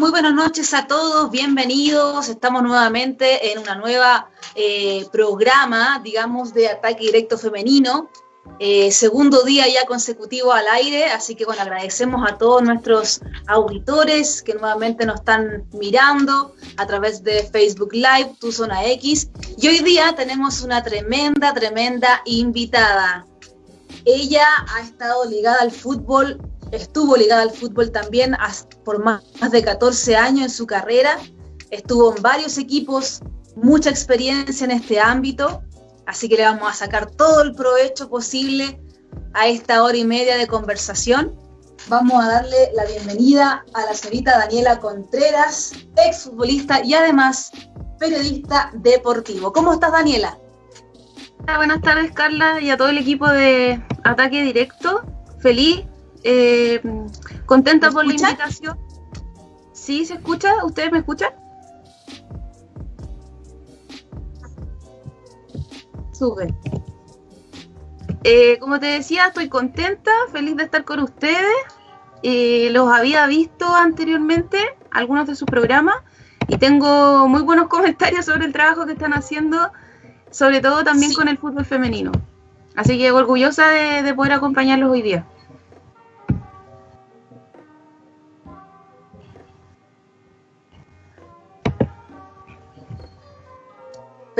Muy buenas noches a todos, bienvenidos. Estamos nuevamente en una nueva eh, programa, digamos, de ataque directo femenino. Eh, segundo día ya consecutivo al aire, así que bueno, agradecemos a todos nuestros auditores que nuevamente nos están mirando a través de Facebook Live, Tu Zona X. Y hoy día tenemos una tremenda, tremenda invitada. Ella ha estado ligada al fútbol estuvo ligada al fútbol también por más de 14 años en su carrera, estuvo en varios equipos, mucha experiencia en este ámbito, así que le vamos a sacar todo el provecho posible a esta hora y media de conversación. Vamos a darle la bienvenida a la señorita Daniela Contreras, exfutbolista y además periodista deportivo. ¿Cómo estás, Daniela? Buenas tardes, Carla, y a todo el equipo de Ataque Directo. Feliz eh, contenta por la invitación. ¿Sí se escucha? ¿Ustedes me escuchan? Sube. Eh, como te decía, estoy contenta, feliz de estar con ustedes. Eh, los había visto anteriormente, algunos de sus programas, y tengo muy buenos comentarios sobre el trabajo que están haciendo, sobre todo también con el fútbol femenino. Así que orgullosa de poder acompañarlos hoy día.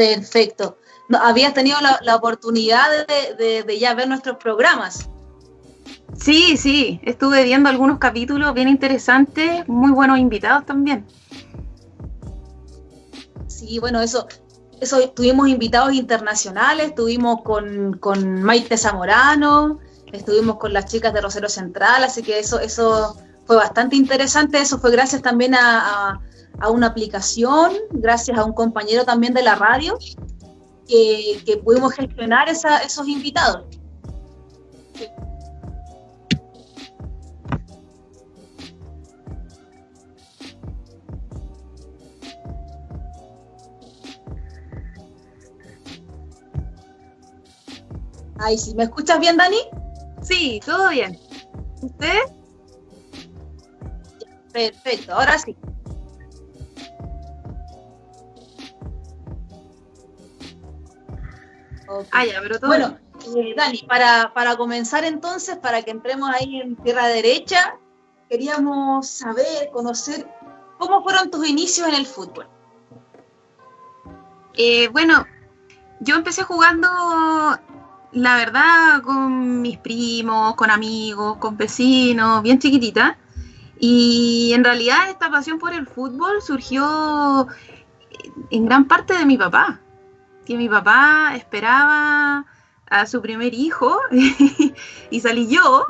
Perfecto. ¿Habías tenido la, oportunidad de, ya ver nuestros programas? Sí, sí, estuve viendo algunos capítulos bien interesantes, muy buenos invitados también. Sí, bueno, eso, eso tuvimos invitados internacionales, estuvimos con, con Maite Zamorano, estuvimos con las chicas de Rosero Central, así que eso, eso fue bastante interesante, eso fue gracias también a a una aplicación, gracias a un compañero también de la radio, que, pudimos gestionar esos invitados. Ay, sí, ¿me escuchas bien, Dani? Sí, todo bien. ¿Usted? Perfecto, ahora sí. Ah, bueno, eh, Dani, para, para comenzar entonces, para que entremos ahí en tierra derecha, queríamos saber, conocer cómo fueron tus inicios en el fútbol. Eh, bueno, yo empecé jugando, la verdad, con mis primos, con amigos, con vecinos, bien chiquitita. Y en realidad esta pasión por el fútbol surgió en gran parte de mi papá que mi papá esperaba a su primer hijo y salí yo,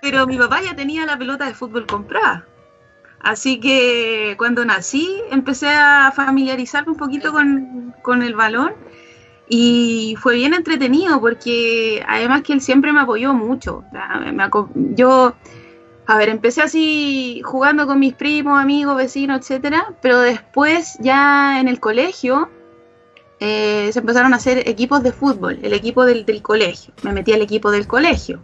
pero mi papá ya tenía la pelota de fútbol comprada. Así que cuando nací empecé a familiarizarme un poquito con, el balón y fue bien entretenido porque además que él siempre me apoyó mucho. yo, a ver, empecé así jugando con mis primos, amigos, vecinos, etcétera, pero después ya en el colegio eh, se empezaron a hacer equipos de fútbol, el equipo del, colegio. Me metí al equipo del colegio.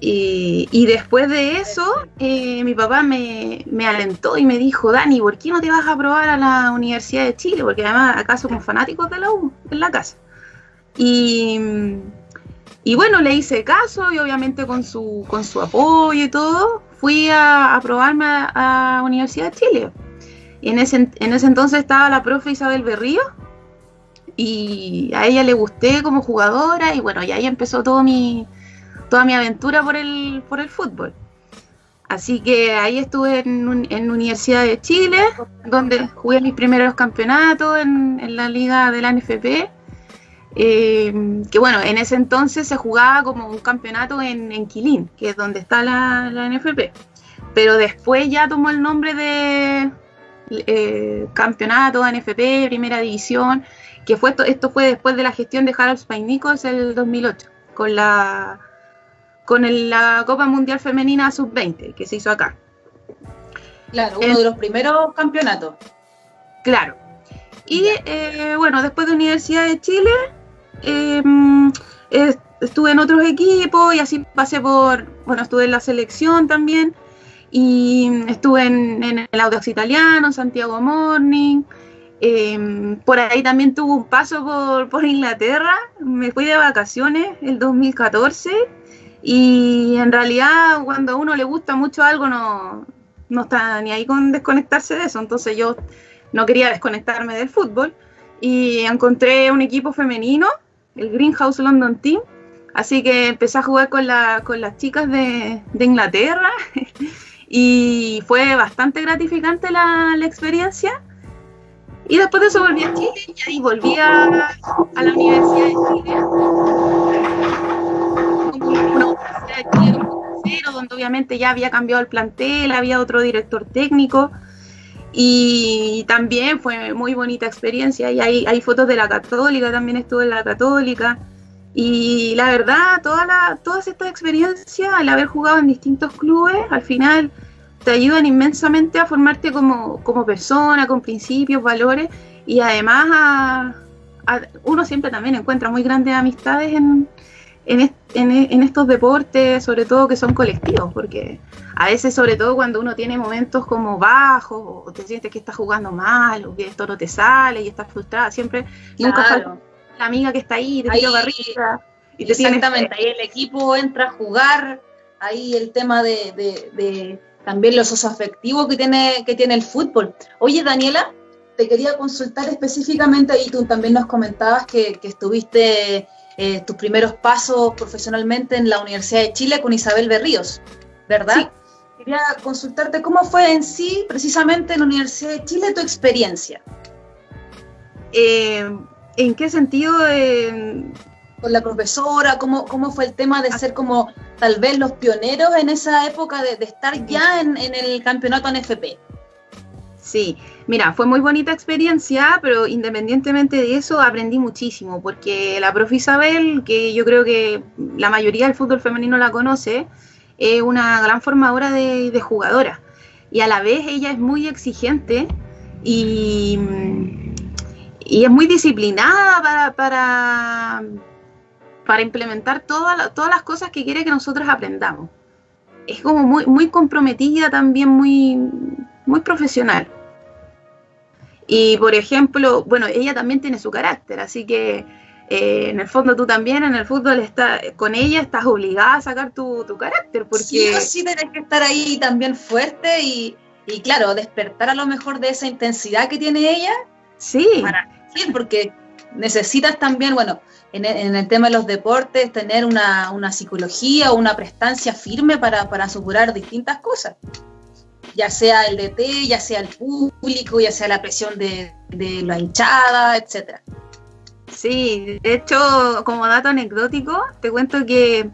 Y, después de eso, eh, mi papá me, alentó y me dijo, Dani, ¿por qué no te vas a probar a la Universidad de Chile? Porque además acá somos fanáticos de la U en la casa. Y, bueno, le hice caso y obviamente con su, con su apoyo y todo, fui a, probarme a, la Universidad de Chile. Y en ese, en ese entonces estaba la profe Isabel Berrío, y a ella le gusté como jugadora y bueno, y ahí empezó todo mi, toda mi aventura por el, por el fútbol. Así que ahí estuve en, en Universidad de Chile, donde jugué mis primeros campeonatos en, la liga de la NFP. Eh, que bueno, en ese entonces se jugaba como un campeonato en, en Quilín, que es donde está la, la NFP. Pero después ya tomó el nombre de eh, campeonato, NFP, primera división, que fue esto, esto fue después de la gestión de Harold Nichols el 2008, con la con la Copa Mundial Femenina Sub-20 que se hizo acá. Claro, uno de los primeros campeonatos. Claro. Y eh, bueno, después de Universidad de Chile, em, estuve en otros equipos y así pasé por, bueno, estuve en la selección también. y estuve en, el Audax Italiano, en Santiago Morning. Em, por ahí también tuve un paso por, por, Inglaterra. Me fui de vacaciones el 2014 y en realidad cuando a uno le gusta mucho algo no, no está ni ahí con desconectarse de eso. Entonces yo no quería desconectarme del fútbol y encontré un equipo femenino, el Greenhouse London Team. Así que empecé a jugar con, la, con las chicas de, de Inglaterra y fue bastante gratificante la, la, experiencia. Y después de eso volví a Chile y ahí volví a, la Universidad de Chile. Una universidad de Chile donde obviamente ya había cambiado el plantel, había otro director técnico. Y también fue muy bonita experiencia. Y hay, hay fotos de la Católica, también estuve en la Católica. Y la verdad, toda todas estas experiencias, al haber jugado en distintos clubes, al final te ayudan inmensamente a formarte como, como persona, con principios, valores y además a, uno siempre también encuentra muy grandes amistades en, en, en, estos deportes, sobre todo que son colectivos, porque a veces, sobre todo cuando uno tiene momentos como bajos, o te sientes que estás jugando mal, o que esto no te sale y estás frustrada, siempre nunca falta la amiga que está ahí, te tira barriga. Y exactamente, ahí el equipo entra a jugar, ahí el tema de, también los usos afectivos que tiene, que tiene el fútbol. Oye, Daniela, te quería consultar específicamente, y tú también nos comentabas que, que estuviste eh, tus primeros pasos profesionalmente en la Universidad de Chile con Isabel Berríos, ¿verdad? Quería consultarte cómo fue en sí, precisamente en la Universidad de Chile, tu experiencia. Eh, ¿En qué sentido? Con la profesora, ¿cómo, ¿cómo fue el tema de ser como tal vez los pioneros en esa época de, estar ya en, en el campeonato NFP? Sí, mira, fue muy bonita experiencia, pero independientemente de eso aprendí muchísimo, porque la profe Isabel, que yo creo que la mayoría del fútbol femenino la conoce, es una gran formadora de, jugadoras. Y a la vez ella es muy exigente y, y es muy disciplinada para, para, para implementar todas todas las cosas que quiere que nosotros aprendamos. Es como muy, muy comprometida también, muy, muy profesional. Y por ejemplo, bueno, ella también tiene su carácter, así que eh, en el fondo tú también en el fútbol está, con ella estás obligada a sacar tu, carácter. Porque... Sí, sí tienes que estar ahí también fuerte y, y, claro, despertar a lo mejor de esa intensidad que tiene ella. Sí. Para, sí, porque necesitas también, bueno, en, el tema de los deportes, tener una, una psicología o una prestancia firme para, para asegurar distintas cosas ya sea el DT, ya sea el público, ya sea la presión de, la hinchada, etcétera. Sí, de hecho, como dato anecdótico, te cuento que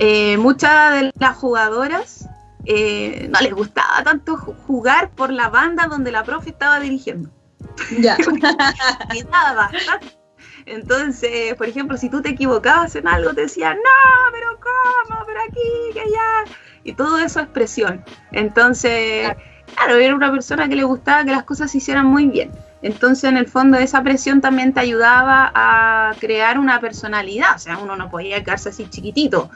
eh, muchas de las jugadoras eh, no les gustaba tanto jugar por la banda donde la profe estaba dirigiendo. Ya. Entonces, por ejemplo, si tú te equivocabas en algo, te decían, no, pero ¿cómo? Pero aquí, que allá y todo eso es presión. Entonces, claro. era una persona que le gustaba que las cosas se hicieran muy bien. Entonces, en el fondo, esa presión también te ayudaba a crear una personalidad. O sea, uno no podía quedarse así chiquitito.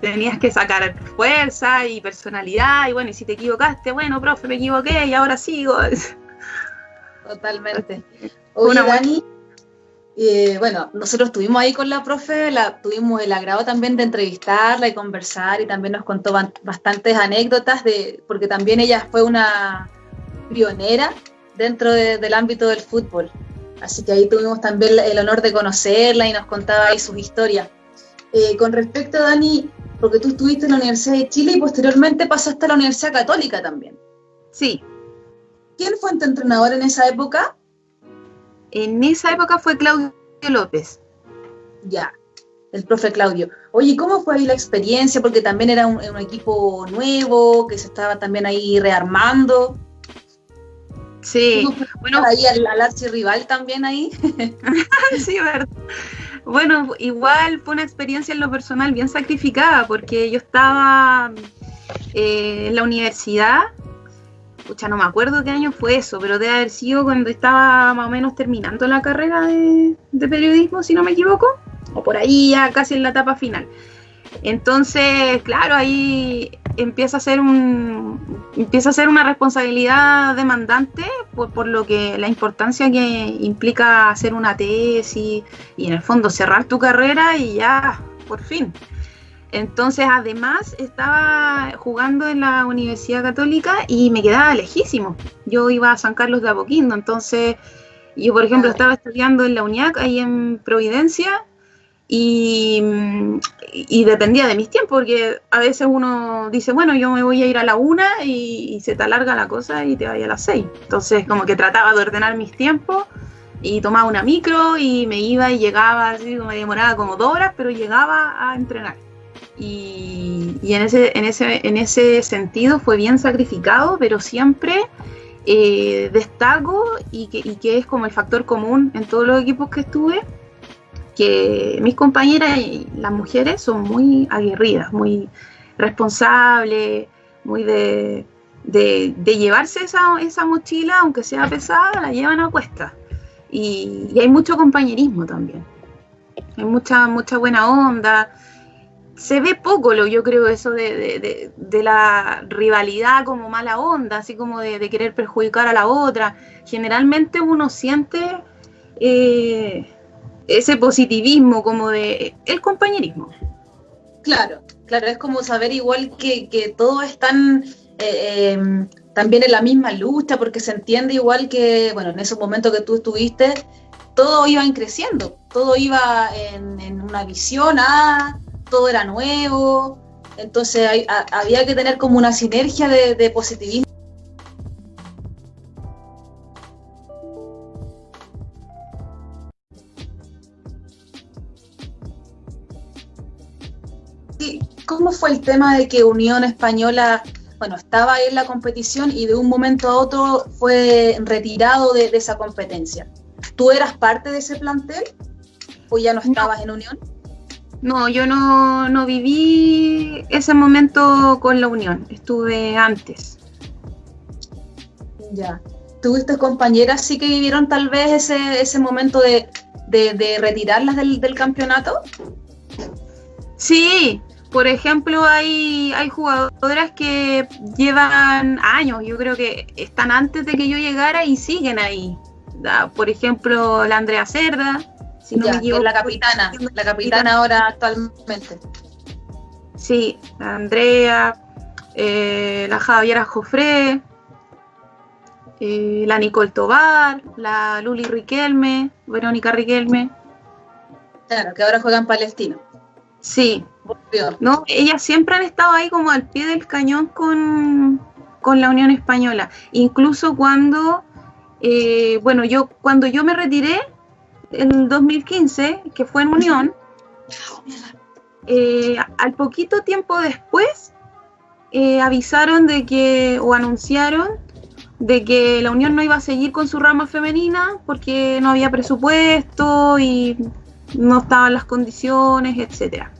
Tenías que sacar fuerza y personalidad. Y bueno, y si te equivocaste, bueno, profe, me equivoqué y ahora sigo. Totalmente. Oye, Dani, y bueno, nosotros estuvimos ahí con la profe, la, tuvimos el agrado también de entrevistarla y conversar y también nos contó bastantes anécdotas, de, porque también ella fue una pionera dentro del ámbito del fútbol. Así que ahí tuvimos también el honor de conocerla y nos contaba ahí sus historias. Eh, con respecto, Dani, porque tú estuviste en la Universidad de Chile y posteriormente pasaste a la Universidad Católica también. Sí. ¿Quién fue tu entrenador en esa época? En esa época fue Claudio López. Ya, el profe Claudio. Oye, ¿cómo fue ahí la experiencia? Porque también era un, equipo nuevo, que se estaba también ahí rearmando. Sí, bueno. Ahí al, al rival también ahí. sí, verdad. Bueno, igual fue una experiencia en lo personal bien sacrificada, porque yo estaba eh, en la universidad no me acuerdo qué año fue eso, pero debe haber sido cuando estaba más o menos terminando la carrera de, periodismo, si no me equivoco, o por ahí ya casi en la etapa final. Entonces, claro, ahí empieza a ser un empieza a ser una responsabilidad demandante por, por, lo que la importancia que implica hacer una tesis y en el fondo cerrar tu carrera y ya por fin entonces además estaba jugando en la Universidad Católica y me quedaba lejísimo yo iba a San Carlos de Apoquindo entonces yo por ejemplo estaba estudiando en la UNIAC ahí en Providencia y, y, dependía de mis tiempos, porque a veces uno dice, bueno, yo me voy a ir a la una y, se te alarga la cosa y te vaya a las seis. Entonces, como que trataba de ordenar mis tiempos y tomaba una micro y me iba y llegaba, así me demoraba como dos horas, pero llegaba a entrenar. Y, y en, ese, en, ese, en ese sentido fue bien sacrificado, pero siempre eh, destaco y que, y que es como el factor común en todos los equipos que estuve que mis compañeras y las mujeres son muy aguerridas, muy responsables, muy de, llevarse esa, mochila, aunque sea pesada, la llevan a cuesta. Y, hay mucho compañerismo también. Hay mucha, mucha buena onda. Se ve poco, lo, yo creo, eso de, la rivalidad como mala onda, así como de, querer perjudicar a la otra. Generalmente uno siente eh, ese positivismo como de el compañerismo. Claro, claro, es como saber igual que, que todos están eh, em, también en la misma lucha, porque se entiende igual que, bueno, en esos momentos que tú estuviste, todo iba creciendo, todo iba en, una visión, ah, todo era nuevo, entonces había que tener como una sinergia de positivismo ¿Cómo fue el tema de que Unión Española, bueno, estaba en la competición y de un momento a otro fue retirado de, esa competencia? ¿Tú eras parte de ese plantel o ya no estabas en Unión? No, yo no, no viví ese momento con la Unión, estuve antes. Ya. ¿Tuviste compañeras sí que vivieron tal vez ese, ese momento de, de, retirarlas del, del, campeonato? Sí, por ejemplo, hay, hay jugadoras que llevan años, yo creo que están antes de que yo llegara y siguen ahí. Por ejemplo, la Andrea Cerda, si no me la capitana, la capitana ahora actualmente. Sí, la Andrea, eh, la Javiera Jofré, eh, la Nicole Tobar, la Luli Riquelme, Verónica Riquelme. Claro, que ahora juegan Palestino. Sí, no, ellas siempre han estado ahí como al pie del cañón con, la Unión Española. Incluso cuando, eh, bueno, yo cuando yo me retiré en 2015, que fue en Unión, eh, al poquito tiempo después eh, avisaron de que, o anunciaron de que la Unión no iba a seguir con su rama femenina porque no había presupuesto y no estaban las condiciones, etcétera.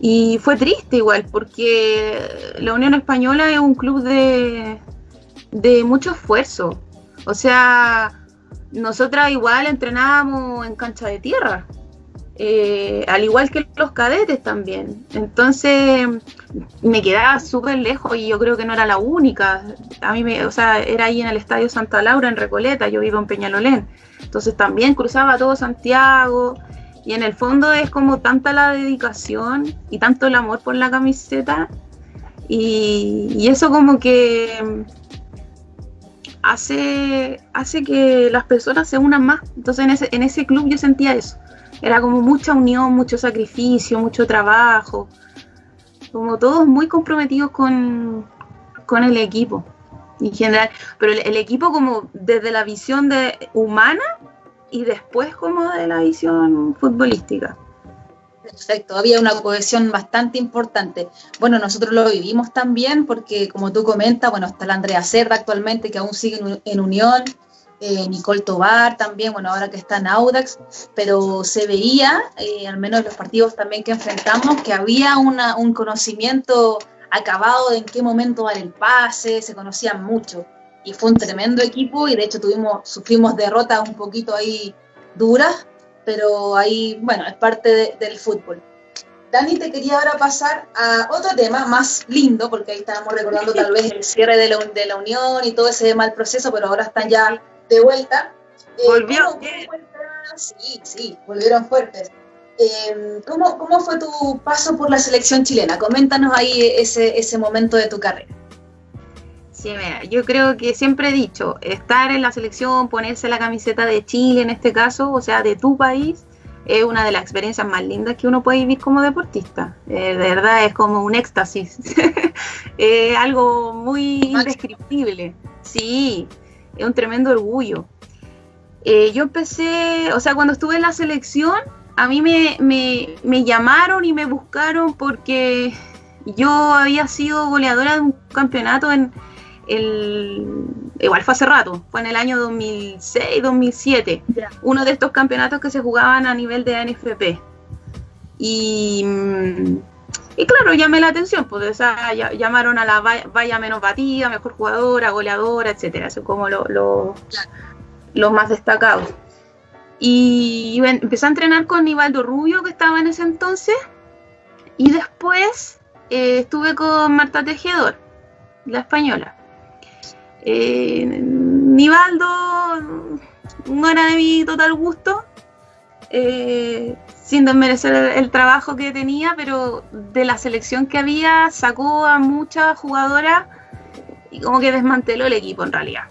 Y fue triste igual, porque la Unión Española es un club de, mucho esfuerzo. O sea, nosotras igual entrenábamos en cancha de tierra, eh, al igual que los cadetes también. Entonces me quedaba súper lejos y yo creo que no era la única. A mí, me, o sea, era ahí en el Estadio Santa Laura, en Recoleta, yo vivo en Peñalolén. Entonces también cruzaba todo Santiago y en el fondo es como tanta la dedicación y tanto el amor por la camiseta. Y, eso como que hace, hace que las personas se unan más. Entonces en ese, en ese club yo sentía eso. Era como mucha unión, mucho sacrificio, mucho trabajo. Como todos muy comprometidos con, con el equipo en general. Pero el, el equipo como desde la visión de humana y después como de la visión futbolística. Perfecto, había una cohesión bastante importante. Bueno, nosotros lo vivimos también porque, como tú comentas, bueno, está la Andrea Cerda actualmente que aún sigue en, Unión, eh, Nicole Tobar también, bueno, ahora que está en Audax, pero se veía, eh, al menos en los partidos también que enfrentamos, que había una, un conocimiento acabado de en qué momento dar el pase, se conocían mucho y fue un tremendo equipo y de hecho tuvimos, sufrimos derrotas un poquito ahí duras, pero ahí, bueno, es parte del fútbol. Dani, te quería ahora pasar a otro tema más lindo, porque ahí estábamos recordando tal vez el cierre de la, de la unión y todo ese mal proceso, pero ahora están ya de vuelta. Eh, Volvió. sí, sí, volvieron fuertes. Eh, ¿cómo, ¿Cómo fue tu paso por la selección chilena? Coméntanos ahí ese, ese momento de tu carrera. Sí, mira, yo creo que siempre he dicho, estar en la selección, ponerse la camiseta de Chile en este caso, o sea, de tu país, es una de las experiencias más lindas que uno puede vivir como deportista. Eh, de verdad es como un éxtasis. es algo muy indescriptible. Sí, es un tremendo orgullo. Eh, yo empecé, o sea, cuando estuve en la selección, a mí me, me, llamaron y me buscaron porque yo había sido goleadora de un campeonato en el igual fue hace rato, fue en el año 2006, 2007, uno de estos campeonatos que se jugaban a nivel de NFP. Y, y claro, llamé la atención, pues llamaron a la valla, menos batida, mejor jugadora, goleadora, etcétera, eso como los lo, más destacados. Y empecé a entrenar con Nivaldo Rubio, que estaba en ese entonces, y después eh, estuve con Marta Tejedor, la española. Eh, Nivaldo no era de mi total gusto, eh, sin desmerecer el, trabajo que tenía, pero de la selección que había sacó a muchas jugadoras y como que desmanteló el equipo en realidad.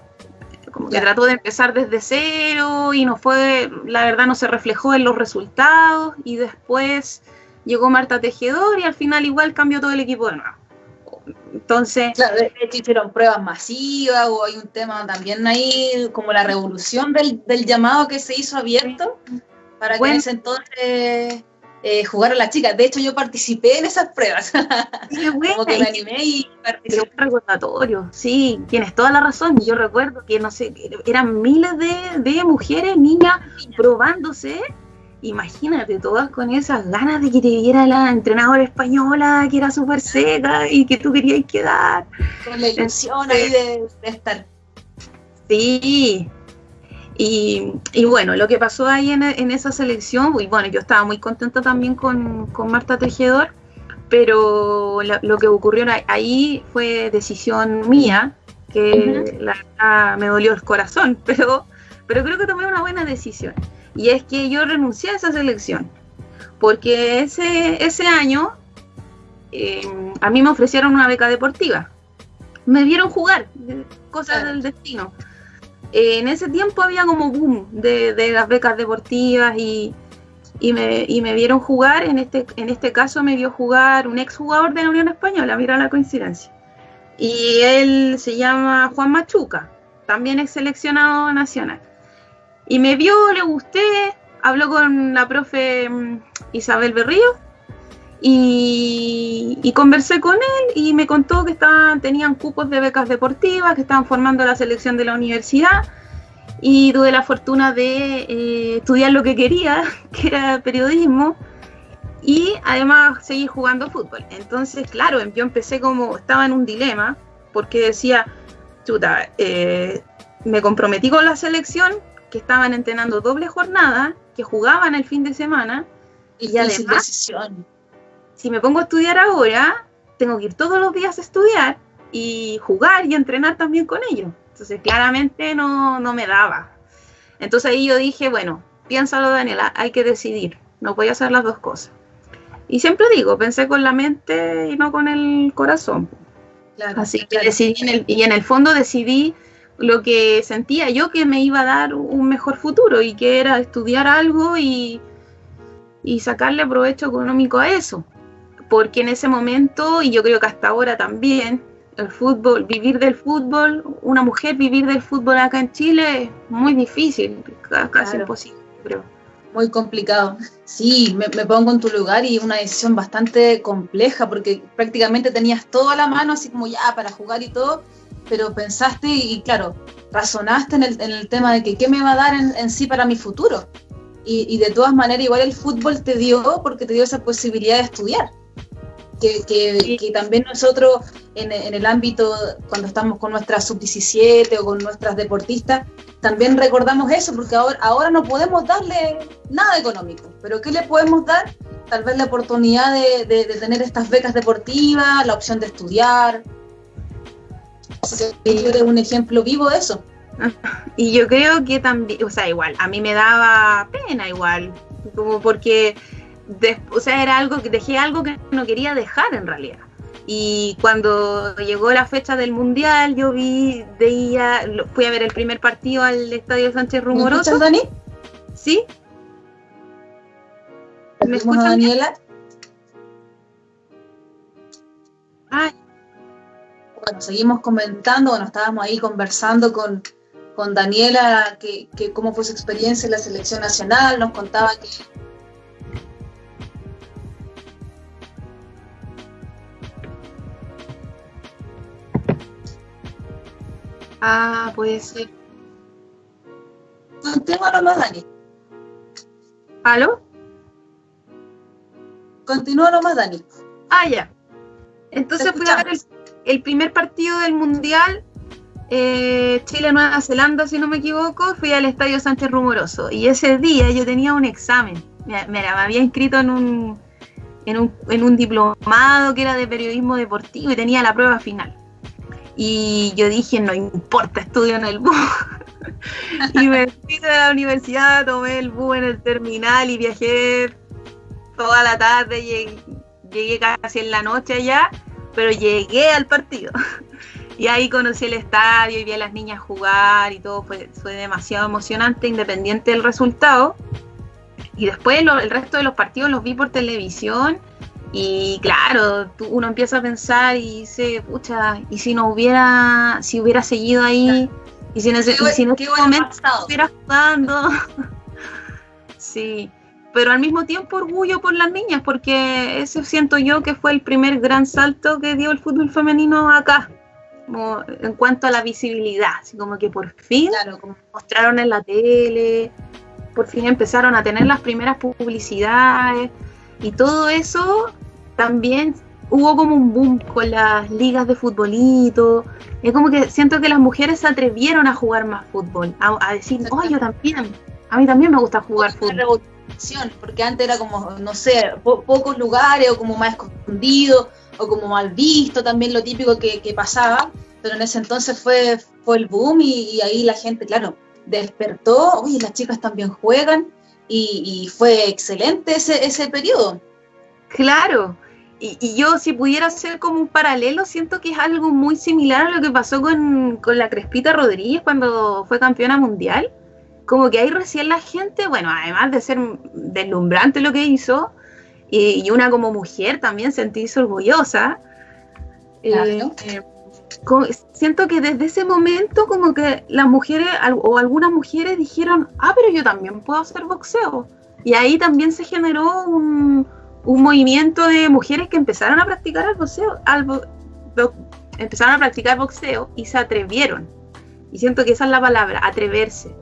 Como que trató de empezar desde cero y no fue, la verdad no se reflejó en los resultados y después llegó Marta Tejedor y al final igual cambió todo el equipo de nuevo. Entonces. Claro, de hecho hicieron pruebas masivas o hay un tema también ahí, como la revolución del, llamado que se hizo abierto para que en ese entonces eh, jugaran las chicas. De hecho, yo participé en esas pruebas. como que me animé y participé. Un recordatorio, sí, tienes toda la razón. Yo recuerdo que, no sé, eran miles de, de mujeres, niñas, probándose imagínate, todas con esas ganas de que te viera la entrenadora española, que era súper seca y que tú querías quedar. Con la ilusión ahí de, estar. Sí. Y, bueno, lo que pasó ahí en, esa selección, y bueno, yo estaba muy contenta también con, Marta Tejedor, pero lo, que ocurrió ahí fue decisión mía, que la verdad me dolió el corazón, pero, pero creo que tomé una buena decisión. Y es que yo renuncié a esa selección, porque ese, ese año eh, a mí me ofrecieron una beca deportiva. Me vieron jugar, cosas del destino. Eh, en ese tiempo había como boom de, las becas deportivas y, me, me, vieron jugar. En este, en este caso me vio jugar un exjugador de la Unión Española, mira la coincidencia. Y él se llama Juan Machuca, también es seleccionado nacional. Y me vio, le gusté, habló con la profe mm, Isabel Berrío y, conversé con él y me contó que estaban, tenían cupos de becas deportivas, que estaban formando la selección de la universidad y tuve la fortuna de eh, estudiar lo que quería, que era periodismo y además seguir jugando fútbol. Entonces, claro, yo empecé como, estaba en un dilema porque decía, chuta, eh, me comprometí con la selección, que estaban entrenando doble jornada, que jugaban el fin de semana, y, además, si me pongo a estudiar ahora, tengo que ir todos los días a estudiar y jugar y entrenar también con ellos. Entonces, claramente no, no me daba. Entonces ahí yo dije, bueno, piénsalo Daniela, hay que decidir, no voy a hacer las dos cosas. Y siempre digo, pensé con la mente y no con el corazón. Así que decidí, y en el fondo decidí lo que sentía yo que me iba a dar un mejor futuro y que era estudiar algo y, y sacarle provecho económico a eso. Porque en ese momento, y yo creo que hasta ahora también, el fútbol, vivir del fútbol, una mujer vivir del fútbol acá en Chile es muy difícil, casi imposible, creo. Muy complicado. Sí, me, me, pongo en tu lugar y una decisión bastante compleja porque prácticamente tenías todo a la mano, así como ya para jugar y todo, pero pensaste y, claro, razonaste en el, en el, tema de que qué me va a dar en, sí para mi futuro. Y, y, de todas maneras, igual el fútbol te dio porque te dio esa posibilidad de estudiar. Que, que, que también nosotros en, en, el ámbito, cuando estamos con nuestras sub-17 o con nuestras deportistas, también recordamos eso, porque ahora, ahora no podemos darle nada económico, pero ¿qué le podemos dar? tal vez la oportunidad de, de, tener estas becas deportivas, la opción de estudiar. Eres un ejemplo vivo de eso. Y yo creo que también, o sea, igual, a mí me daba pena igual, como porque, o sea, era algo que dejé algo que no quería dejar en realidad. Y cuando llegó la fecha del mundial, yo vi, veía, fui a ver el primer partido al estadio Sánchez Rumoroso. ¿Me Dani? ¿Sí? ¿Me escuchas, Daniela? Ay. Bueno, seguimos comentando, bueno, estábamos ahí conversando con, con Daniela, que, que, cómo fue su experiencia en la selección nacional, nos contaba que Ah, puede ser. Continúa nomás, Dani. ¿Aló? Continúa nomás, Dani. Ah, ya. Entonces fui a ver el, primer partido del Mundial, eh, Chile-Nueva Zelanda, si no me equivoco, fui al Estadio Sánchez Rumoroso. Y ese día yo tenía un examen. Me, me había inscrito en un, en, un, en un diplomado que era de periodismo deportivo y tenía la prueba final. Y yo dije, no importa, estudio en el bus. y me fui de la universidad, tomé el bus en el terminal y viajé toda la tarde, llegué, llegué casi en la noche allá, pero llegué al partido. y ahí conocí el estadio y vi a las niñas jugar y todo fue, fue demasiado emocionante, independiente del resultado. Y después el resto de los partidos los vi por televisión y claro, uno empieza a pensar y dice, pucha, y si no hubiera, si hubiera seguido ahí, y si, no, si en este momento estuviera jugando. sí, pero al mismo tiempo orgullo por las niñas, porque eso siento yo que fue el primer gran salto que dio el fútbol femenino acá, como en cuanto a la visibilidad, así como que por fin mostraron en la tele, por fin empezaron a tener las primeras publicidades y todo eso también hubo como un boom con las ligas de futbolito. Es como que siento que las mujeres se atrevieron a jugar más fútbol, a, decir, oh, yo también, a mí también me gusta jugar fútbol. Porque antes era como, no sé, pocos lugares o como más escondido o como mal visto también lo típico que, pasaba, pero en ese entonces fue, fue el boom y, ahí la gente, claro, despertó, oye, las chicas también juegan y, fue excelente ese, ese periodo. Claro, y, yo si pudiera hacer como un paralelo, siento que es algo muy similar a lo que pasó con, la Crespita Rodríguez cuando fue campeona mundial. Como que ahí recién la gente, bueno, además de ser deslumbrante lo que hizo, y, una como mujer también sentirse orgullosa. Eh, eh, siento que desde ese momento como que las mujeres o algunas mujeres dijeron, ah, pero yo también puedo hacer boxeo. Y ahí también se generó un, un movimiento de mujeres que empezaron a practicar el boxeo, empezaron a practicar boxeo y se atrevieron. Y siento que esa es la palabra, atreverse.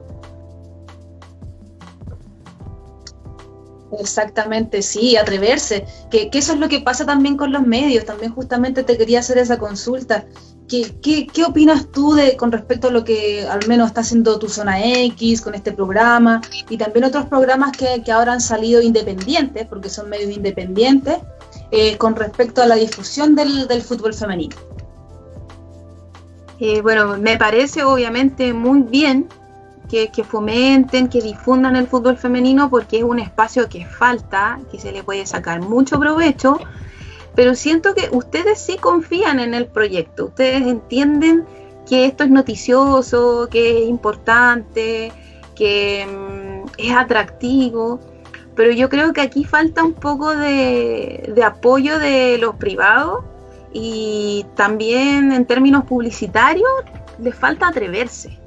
Exactamente, sí, atreverse. Que, eso es lo que pasa también con los medios. También justamente te quería hacer esa consulta. ¿Qué, opinas tú de, con respecto a lo que al menos está haciendo tu Zona X con este programa y también otros programas que, que ahora han salido independientes, porque son medios independientes, eh, con respecto a la difusión del, del fútbol femenino? Eh, bueno, me parece obviamente muy bien que, fomenten, que difundan el fútbol femenino porque es un espacio que falta, que se le puede sacar mucho provecho. Pero siento que ustedes sí confían en el proyecto, ustedes entienden que esto es noticioso, que es importante, que mm, es atractivo, pero yo creo que aquí falta un poco de, apoyo de los privados y también en términos publicitarios les falta atreverse,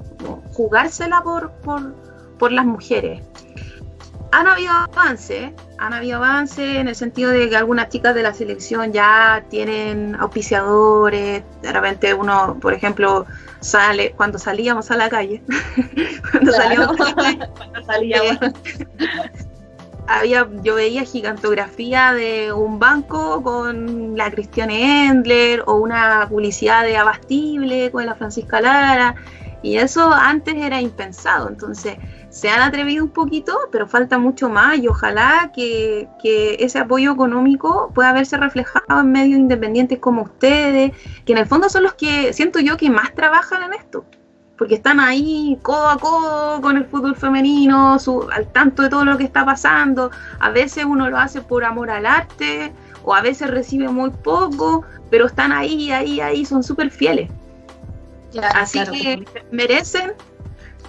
jugársela por, por, por las mujeres. Han habido avances, han habido avances en el sentido de que algunas chicas de la selección ya tienen auspiciadores, de repente uno, por ejemplo, sale, cuando salíamos a la calle, cuando salíamos a la calle, cuando salíamos, había, yo veía gigantografía de un banco con la Cristiane Endler o una publicidad de Abastible con la Francisca Lara, y eso antes era impensado, entonces se han atrevido un poquito, pero falta mucho más y ojalá que, ese apoyo económico pueda verse reflejado en medios independientes como ustedes, que en el fondo son los que siento yo que más trabajan en esto, porque están ahí codo a codo con el fútbol femenino, al tanto de todo lo que está pasando. A veces uno lo hace por amor al arte o a veces recibe muy poco, pero están ahí, ahí, ahí, son súper fieles. Así que merecen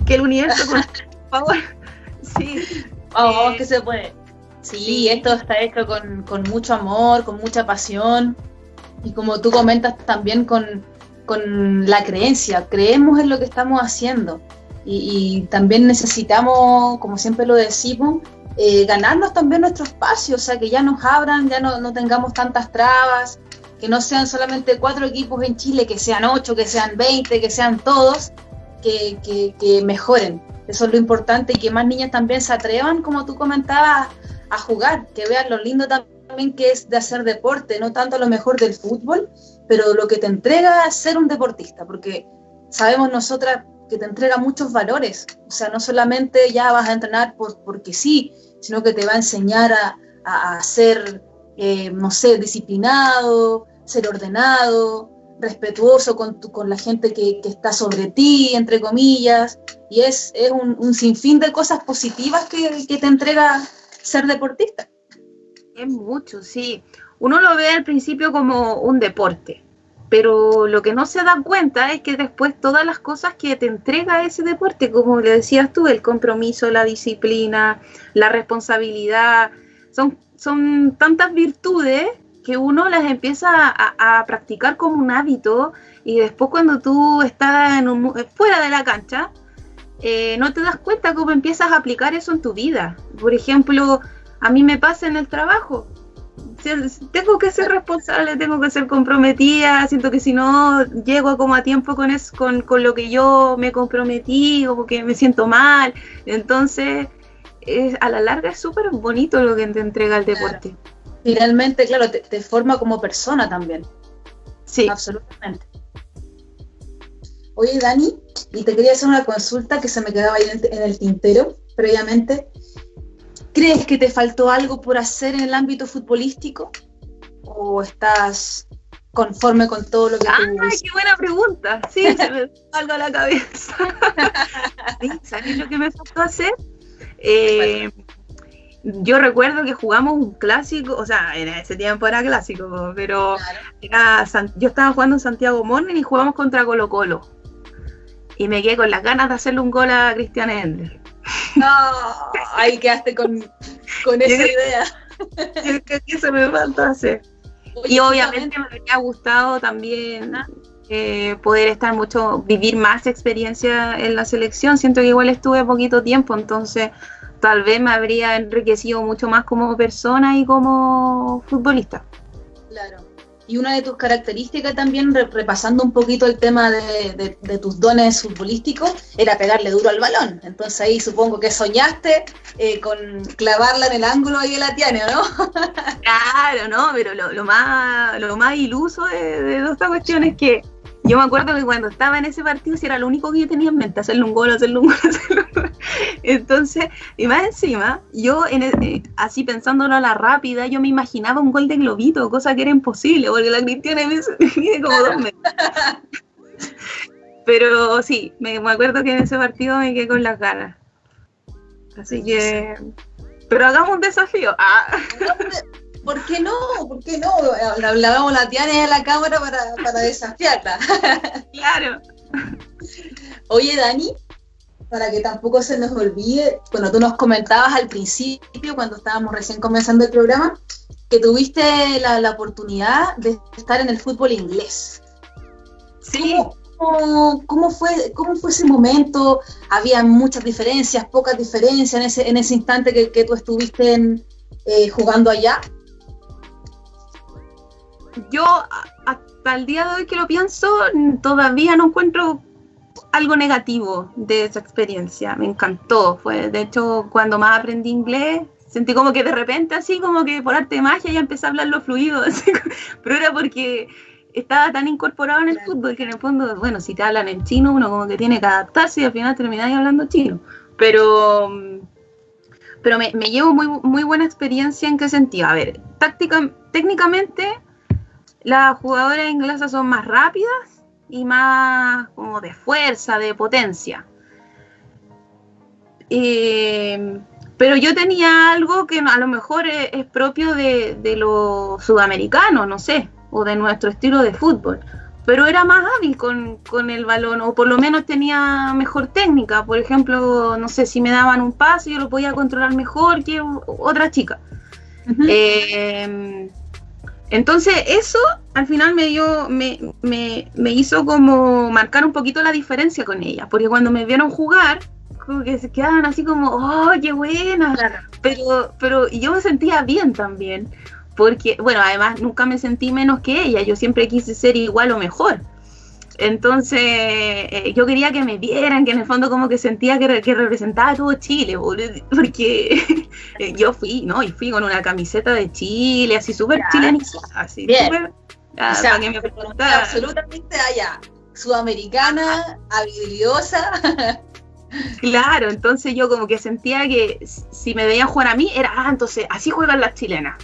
que el universo favor. Sí. Oh, eh, que se puede. Sí, esto está hecho con, mucho amor, con mucha pasión y como tú comentas también con, la creencia. Creemos en lo que estamos haciendo y, también necesitamos, como siempre lo decimos, eh, ganarnos también nuestro espacio, o sea, que ya nos abran, ya no, no tengamos tantas trabas, que no sean solamente cuatro equipos en Chile, que sean ocho, que sean veinte, que sean todos, que, que, que mejoren. Eso es lo importante y que más niñas también se atrevan, como tú comentabas, a jugar, que vean lo lindo también que es de hacer deporte, no tanto lo mejor del fútbol, pero lo que te entrega ser un deportista, porque sabemos nosotras que te entrega muchos valores, o sea, no solamente ya vas a entrenar por, porque sí, sino que te va a enseñar a, a, ser, eh, no sé, disciplinado, ser ordenado, respetuoso con, con la gente que, que, está sobre ti, entre comillas, y es, es un, un, sinfín de cosas positivas que, que, te entrega ser deportista. Es mucho, sí. Uno lo ve al principio como un deporte, pero lo que no se da cuenta es que después todas las cosas que te entrega ese deporte, como le decías tú, el compromiso, la disciplina, la responsabilidad, son, son tantas virtudes que uno las empieza a, practicar como un hábito y después cuando tú estás en fuera de la cancha, eh, no te das cuenta cómo empiezas a aplicar eso en tu vida. Por ejemplo, a mí me pasa en el trabajo. Tengo que ser responsable, tengo que ser comprometida, siento que si no llego como a tiempo con, eso, con, con lo que yo me comprometí, como que me siento mal. Entonces, a la larga es súper bonito lo que te entrega el deporte finalmente, claro, te, forma como persona también. Sí. Absolutamente. Oye, Dani, y te quería hacer una consulta que se me quedaba ahí en el tintero previamente. ¿Crees que te faltó algo por hacer en el ámbito futbolístico? ¿O estás conforme con todo lo que ¡Ay, qué buena pregunta! Sí, se me algo a la cabeza. ¿Sabes lo que me faltó hacer? Eh, yo recuerdo que jugamos un clásico, o sea, en ese tiempo era clásico, pero era, yo estaba jugando en Santiago Morning y jugamos contra Colo Colo. Y me quedé con las ganas de hacerle un gol a Cristian Ender. No, ahí quedaste con, con esa idea. Es que eso me falta hacer. y obviamente me habría gustado también eh, poder estar mucho, vivir más experiencia en la selección. Siento que igual estuve poquito tiempo, entonces tal vez me habría enriquecido mucho más como persona y como futbolista. Claro. Y una de tus características también, repasando un poquito el tema de, tus dones futbolísticos, era pegarle duro al balón. Entonces ahí supongo que soñaste eh, con clavarla en el ángulo ahí de la tiana, ¿no? claro, no, pero lo, más, lo más iluso de, de esta cuestión es que yo me acuerdo que cuando estaba en ese partido, si era lo único que yo tenía en mente, hacerle un gol, hacerle un gol, hacerle un gol. Entonces, y más encima, yo en eh, así pensándolo a la rápida, yo me imaginaba un gol de globito, cosa que era imposible, porque la Cristiana mide como dos metros. Pero sí, me, me acuerdo que en ese partido me quedé con las ganas. Así que... Pero hagamos un desafío. Ah. ¿Por qué no? ¿Por qué no? Hablábamos la Tiana en la cámara para, para desafiarla. claro. Oye, Dani, para que tampoco se nos olvide, cuando tú nos comentabas al principio, cuando estábamos recién comenzando el programa, que tuviste la, la oportunidad de estar en el fútbol inglés. Sí. ¿Cómo, cómo, fue, ¿Cómo fue ese momento? ¿Había muchas diferencias, pocas diferencias en ese, en ese instante que, que tú estuviste en, eh, jugando allá? Yo hasta el día de hoy que lo pienso, todavía no encuentro algo negativo de esa experiencia. Me encantó. Fue, de hecho, cuando más aprendí inglés, sentí como que de repente, así como que por arte de magia, ya empecé a hablar los fluidos. Pero era porque estaba tan incorporado en el fútbol que en el fondo, bueno, si te hablan en chino, uno como que tiene que adaptarse y al final termináis hablando chino. Pero, pero me, llevo muy, muy buena experiencia en qué sentido. A ver, táctica, técnicamente las jugadoras inglesas son más rápidas y más como de fuerza, de potencia. Eh, pero yo tenía algo que a lo mejor es, propio de, de los sudamericanos, no sé, o de nuestro estilo de fútbol. Pero era más hábil con, el balón, o por lo menos tenía mejor técnica. Por ejemplo, no sé, si me daban un pase, yo lo podía controlar mejor que otra chica. Eh, entonces, eso al final me dio, me, me, me hizo como marcar un poquito la diferencia con ella, porque cuando me vieron jugar, que se quedaban así como, ¡oh, qué buena! Pero, pero yo me sentía bien también, porque, bueno, además nunca me sentí menos que ella, yo siempre quise ser igual o mejor. Entonces, eh, yo quería que me vieran, que en el fondo como que sentía que, que representaba todo Chile, porque yo fui, ¿no? Y fui con una camiseta de Chile, así súper chilenizada, así súper... o sea, que me absolutamente allá, sudamericana, habilidosa. Claro, entonces yo como que sentía que si me veían jugar a mí, era, ah, entonces así juegan las chilenas.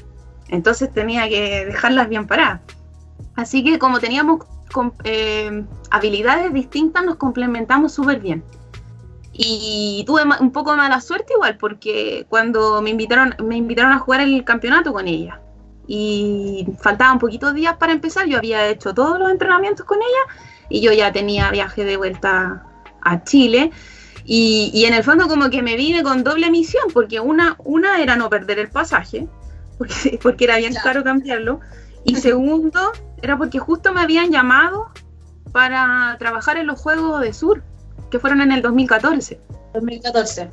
Entonces tenía que dejarlas bien paradas. Así que como teníamos eh, habilidades distintas, nos complementamos súper bien. Y tuve un poco de mala suerte igual, porque cuando me invitaron, me invitaron a jugar el campeonato con ella. Y faltaban poquitos días para empezar, yo había hecho todos los entrenamientos con ella y yo ya tenía viaje de vuelta a Chile y, en el fondo como que me vine con doble misión, porque una, una era no perder el pasaje, porque, porque era bien caro cambiarlo, y segundo era porque justo me habían llamado para trabajar en los Juegos de Sur, que fueron en el 2014. 2014.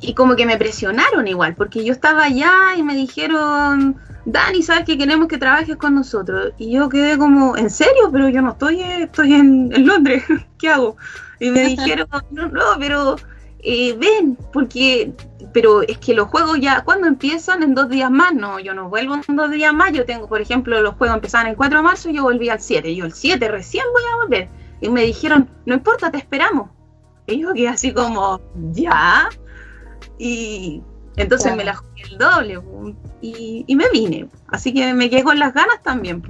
Y como que me presionaron igual, porque yo estaba allá y me dijeron, Dani, ¿sabes que queremos que trabajes con nosotros? Y yo quedé como, ¿en serio? Pero yo no estoy, estoy en, en Londres, ¿qué hago? Y me dijeron, no, no, pero eh, ven, porque, pero es que los juegos ya, ¿cuándo empiezan? En dos días más, no, yo no vuelvo en dos días más, yo tengo, por ejemplo, los juegos empezaban el 4 de marzo y yo volví al 7, yo el 7 recién voy a volver. Y me dijeron, no importa, te esperamos. Y yo quedé así como, ya. Y entonces me la jugué el doble y, y, me vine. Así que me quedé con las ganas también.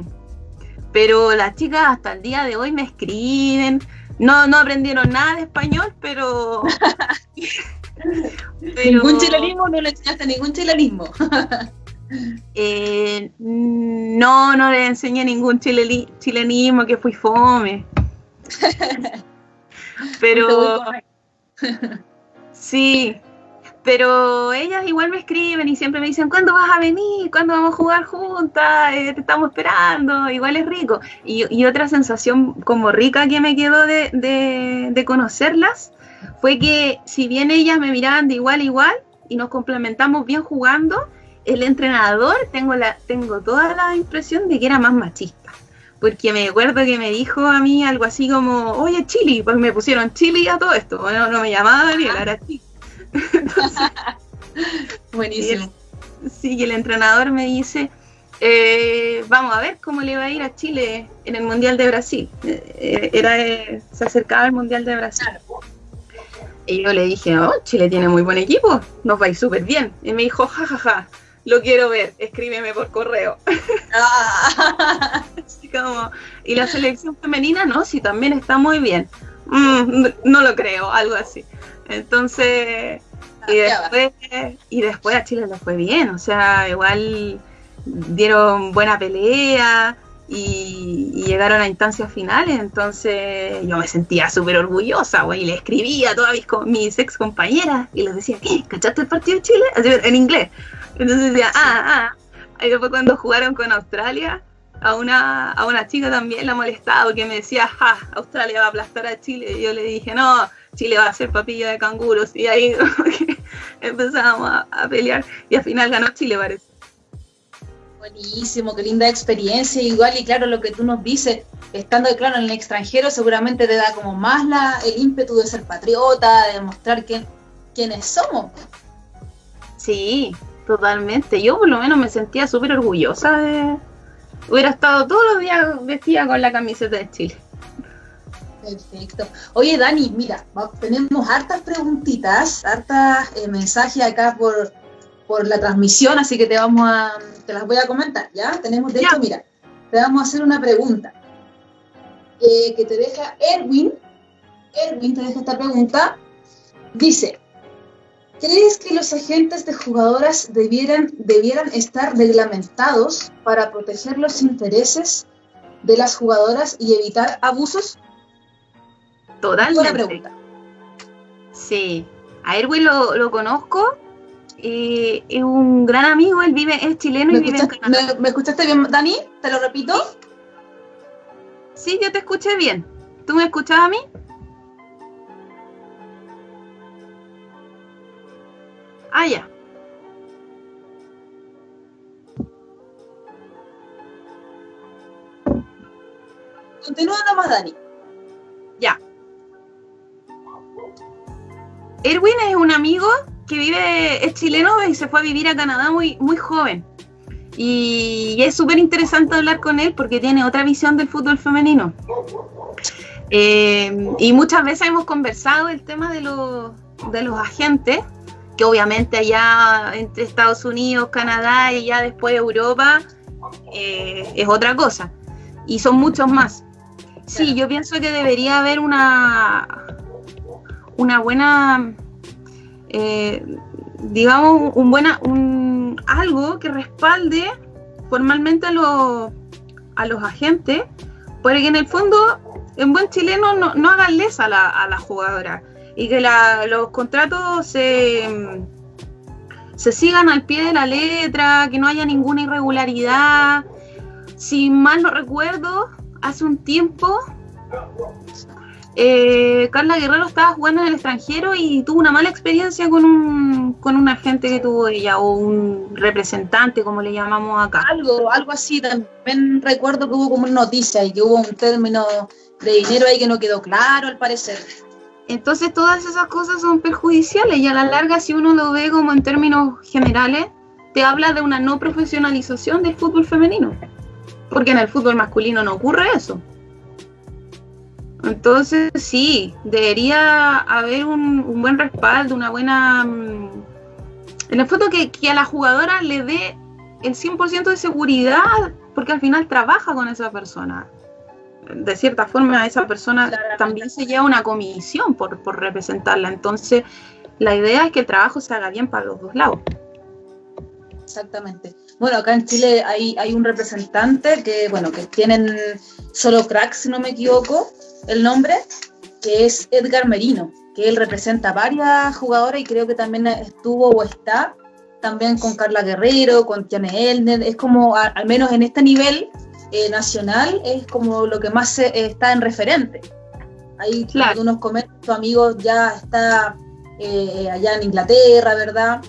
Pero las chicas hasta el día de hoy me escriben, no, no aprendieron nada de español, pero. ¿Ningún chilenismo? ¿No le enseñaste ningún chilenismo? Eh, no, no le enseñé ningún chilenismo, que fui fome. pero. sí, pero ellas igual me escriben y siempre me dicen, ¿cuándo vas a venir? ¿Cuándo vamos a jugar juntas? Eh, te estamos esperando, igual es rico. Y, otra sensación como rica que me quedó de, conocerlas fue que si bien ellas me miraban de igual a igual y nos complementamos bien jugando, el entrenador tengo, la, tengo toda la impresión de que era más machista. Porque me acuerdo que me dijo a mí algo así como, oye, Chili, pues me pusieron Chili a todo esto. Bueno, no me llamaba Daniela, era Chili. Buenísimo. sí, y el entrenador me dice, eh, vamos a ver cómo le va a ir a Chile en el Mundial de Brasil. Eh, era, se acercaba el Mundial de Brasil. Y yo le dije, oh, Chile tiene muy buen equipo, nos va a ir súper bien. Y me dijo, jajaja, lo quiero ver, escríbeme por correo. Ah. y la selección femenina, no, sí, también está muy bien. Mm, no lo creo, algo así. Entonces, y después, y después a Chile le fue bien, o sea, igual dieron buena pelea y, llegaron a instancias finales, entonces yo me sentía súper orgullosa, güey, y le escribía a todas mis, mis ex compañeras y les decía, ¿qué? ¿Cachaste el partido de Chile? en inglés. Entonces decía, ah, ah. Y después cuando jugaron con Australia, a una, a una chica también la molestaba porque me decía, ja, Australia va a aplastar a Chile. Y yo le dije, no, Chile va a ser papilla de canguros. Y ahí empezábamos a, pelear y al final ganó Chile, parece. Buenísimo, qué linda experiencia. Igual y claro, lo que tú nos dices, estando claro en el extranjero, seguramente te da como más la, el ímpetu de ser patriota, de demostrar quiénes somos. Sí, totalmente. Yo por lo menos me sentía súper orgullosa de... Hubiera estado todos los días vestida con la camiseta de Chile. Perfecto. Oye, Dani, mira, tenemos hartas preguntitas, hartas eh, mensajes acá por, por la transmisión, así que te vamos a, te las voy a comentar, ¿ya? Tenemos, de hecho, mira, te vamos a hacer una pregunta eh, que te deja Erwin. Erwin te deja esta pregunta. Dice, ¿crees que los agentes de jugadoras debieran, debieran estar reglamentados para proteger los intereses de las jugadoras y evitar abusos? Totalmente. pregunta. Sí, a Erwin lo, conozco. Eh, es un gran amigo, él vive, es chileno y vive en Canadá. ¿me, escuchaste bien, Dani? ¿Te lo repito? Sí, yo te escuché bien. ¿Tú me escuchas a mí? Ah, ya. Continúa nomás, Dani. Erwin es un amigo que vive, es chileno y se fue a vivir a Canadá muy, muy joven. Y es súper interesante hablar con él porque tiene otra visión del fútbol femenino. Eh, y muchas veces hemos conversado el tema de los, de los agentes, que obviamente allá entre Estados Unidos, Canadá y ya después Europa eh, es otra cosa. Y son muchos más. Sí, yo pienso que debería haber una, una buena, eh, digamos, un buena, un, algo que respalde formalmente a, los, a los agentes, porque en el fondo, en buen chileno, no, no hagan lesa a la, a la jugadora y que los contratos se, se sigan al pie de la letra, que no haya ninguna irregularidad. Si mal no recuerdo, hace un tiempo eh, Carla Guerrero estaba jugando en el extranjero y tuvo una mala experiencia con un, con agente que tuvo ella o un representante, como le llamamos acá. Algo, algo así. También recuerdo que hubo como una noticia y que hubo un término de dinero ahí que no quedó claro, al parecer. Entonces todas esas cosas son perjudiciales y a la larga si uno lo ve como en términos generales, te habla de una no profesionalización del fútbol femenino. Porque en el fútbol masculino no ocurre eso. Entonces, sí, debería haber un, buen respaldo, una buena... Mm, en el fondo que, a la jugadora le dé el 100% de seguridad, porque al final trabaja con esa persona. De cierta forma, esa persona también se lleva una comisión por, por representarla. Entonces, la idea es que el trabajo se haga bien para los dos lados. Exactamente. Bueno, acá en Chile hay, hay un representante que, bueno, que tienen solo cracks, si no me equivoco, el nombre, que es Edgar Merino, que él representa a varias jugadoras y creo que también estuvo o está también con Carla Guerrero, con Tiane Elner, es como, al menos en este nivel eh, nacional, es como lo que más está en referente. Ahí claro. algunos comentan, tu amigo ya está eh, allá en Inglaterra, ¿verdad?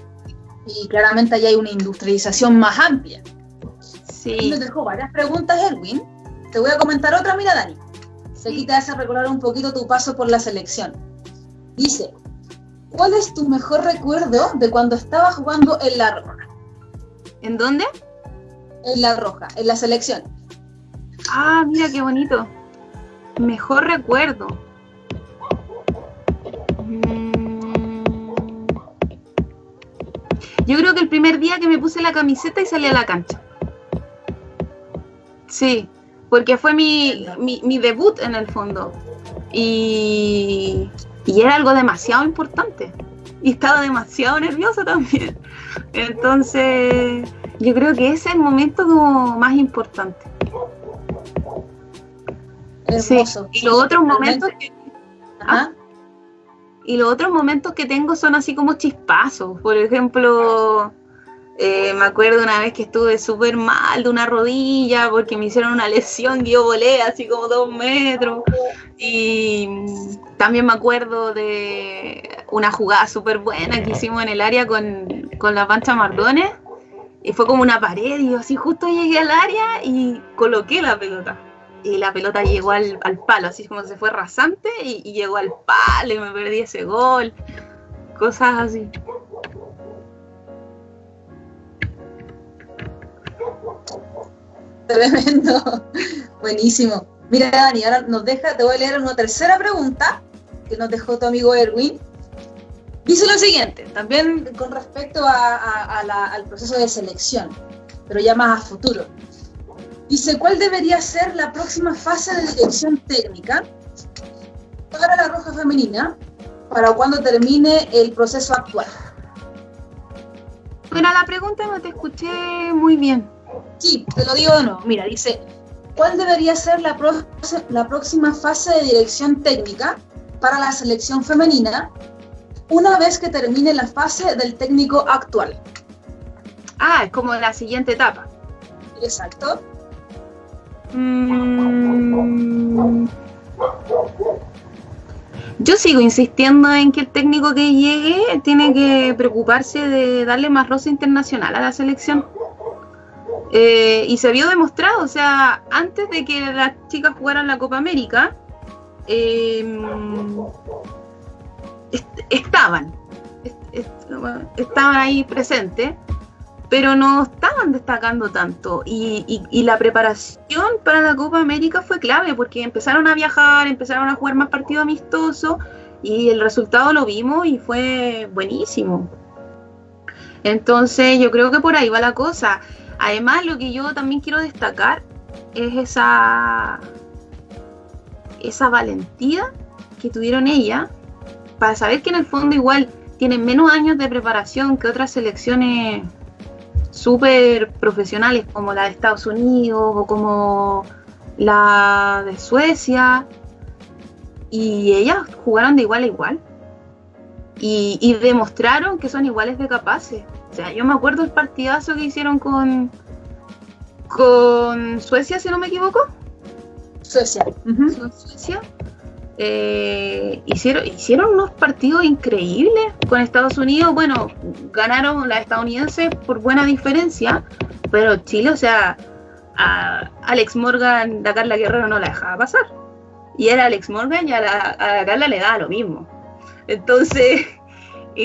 Y claramente allá hay una industrialización más amplia. Sí. Me dejó varias preguntas, Erwin. Te voy a comentar otra, mira, Dani. Aquí te hace recordar un poquito tu paso por la selección. Dice, ¿cuál es tu mejor recuerdo de cuando estabas jugando en La Roja? ¿En dónde? En La Roja, en la selección. Ah, mira qué bonito. Mejor recuerdo. Mm. Yo creo que el primer día que me puse la camiseta y salí a la cancha. Sí, porque fue mi, mi, debut en el fondo. Y, y, era algo demasiado importante. Y estaba demasiado nerviosa también. Entonces, yo creo que ese es el momento como más importante. Sí. Y los otros momentos que, ¿ah? y los otros momentos que tengo son así como chispazos. Por ejemplo, eh, me acuerdo una vez que estuve súper mal de una rodilla porque me hicieron una lesión y yo volé así como dos metros. Y también me acuerdo de una jugada súper buena que hicimos en el área con, con la pancha Mardones. Y fue como una pared y yo así justo llegué al área y coloqué la pelota. Y la pelota llegó al, palo, así como se fue rasante y, y llegó al palo y me perdí ese gol. Cosas así. Tremendo. Buenísimo. Mira, Dani, ahora nos deja, te voy a leer una tercera pregunta que nos dejó tu amigo Erwin. Dice lo siguiente, también con respecto al proceso de selección, pero ya más a futuro. Dice, ¿cuál debería ser la próxima fase de dirección técnica para la Roja Femenina para cuando termine el proceso actual? Bueno, la pregunta no te escuché muy bien. Sí, te lo digo de nuevo. Mira, dice, ¿cuál debería ser la, la próxima fase de dirección técnica para la selección femenina una vez que termine la fase del técnico actual. Ah, es como la siguiente etapa. Exacto. Mm. Yo sigo insistiendo en que el técnico que llegue tiene que preocuparse de darle más rosa internacional a la selección. Eh, y se vio demostrado, o sea, antes de que las chicas jugaran la Copa América, eh, estaban, estaban ahí presentes, pero no estaban destacando tanto. Y, la preparación para la Copa América fue clave porque empezaron a viajar, empezaron a jugar más partidos amistosos y el resultado lo vimos y fue buenísimo. Entonces yo creo que por ahí va la cosa. Además lo que yo también quiero destacar es esa, esa valentía que tuvieron ella para saber que en el fondo igual tienen menos años de preparación que otras selecciones súper profesionales como la de Estados Unidos o como la de Suecia. Y ellas jugaron de igual a igual. Y, demostraron que son iguales de capaces. O sea, yo me acuerdo el partidazo que hicieron con, con Suecia, si no me equivoco. Suecia. Suecia eh, hicieron, hicieron unos partidos increíbles con Estados Unidos. Bueno, ganaron las estadounidenses por buena diferencia, pero Chile, o sea, a Alex Morgan, a Carla Guerrero no la dejaba pasar. Y era Alex Morgan y a, la, Carla le daba lo mismo. Entonces,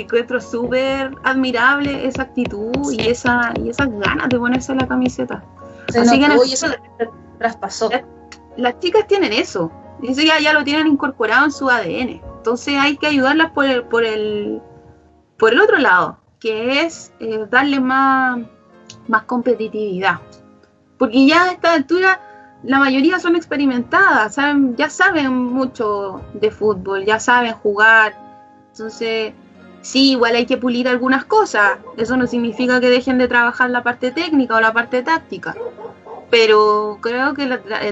encuentro súper admirable esa actitud y, esa, y esas ganas de ponerse la camiseta. Así que eso traspasó. las chicas tienen eso, Dice ya, ya lo tienen incorporado en su ADN. Entonces hay que ayudarlas por el, por el, por el otro lado, que es eh, darle más, más competitividad. Porque ya a esta altura la mayoría son experimentadas, saben, ya saben mucho de fútbol, ya saben jugar. Entonces, sí, igual hay que pulir algunas cosas. Eso no significa que dejen de trabajar la parte técnica o la parte táctica pero creo que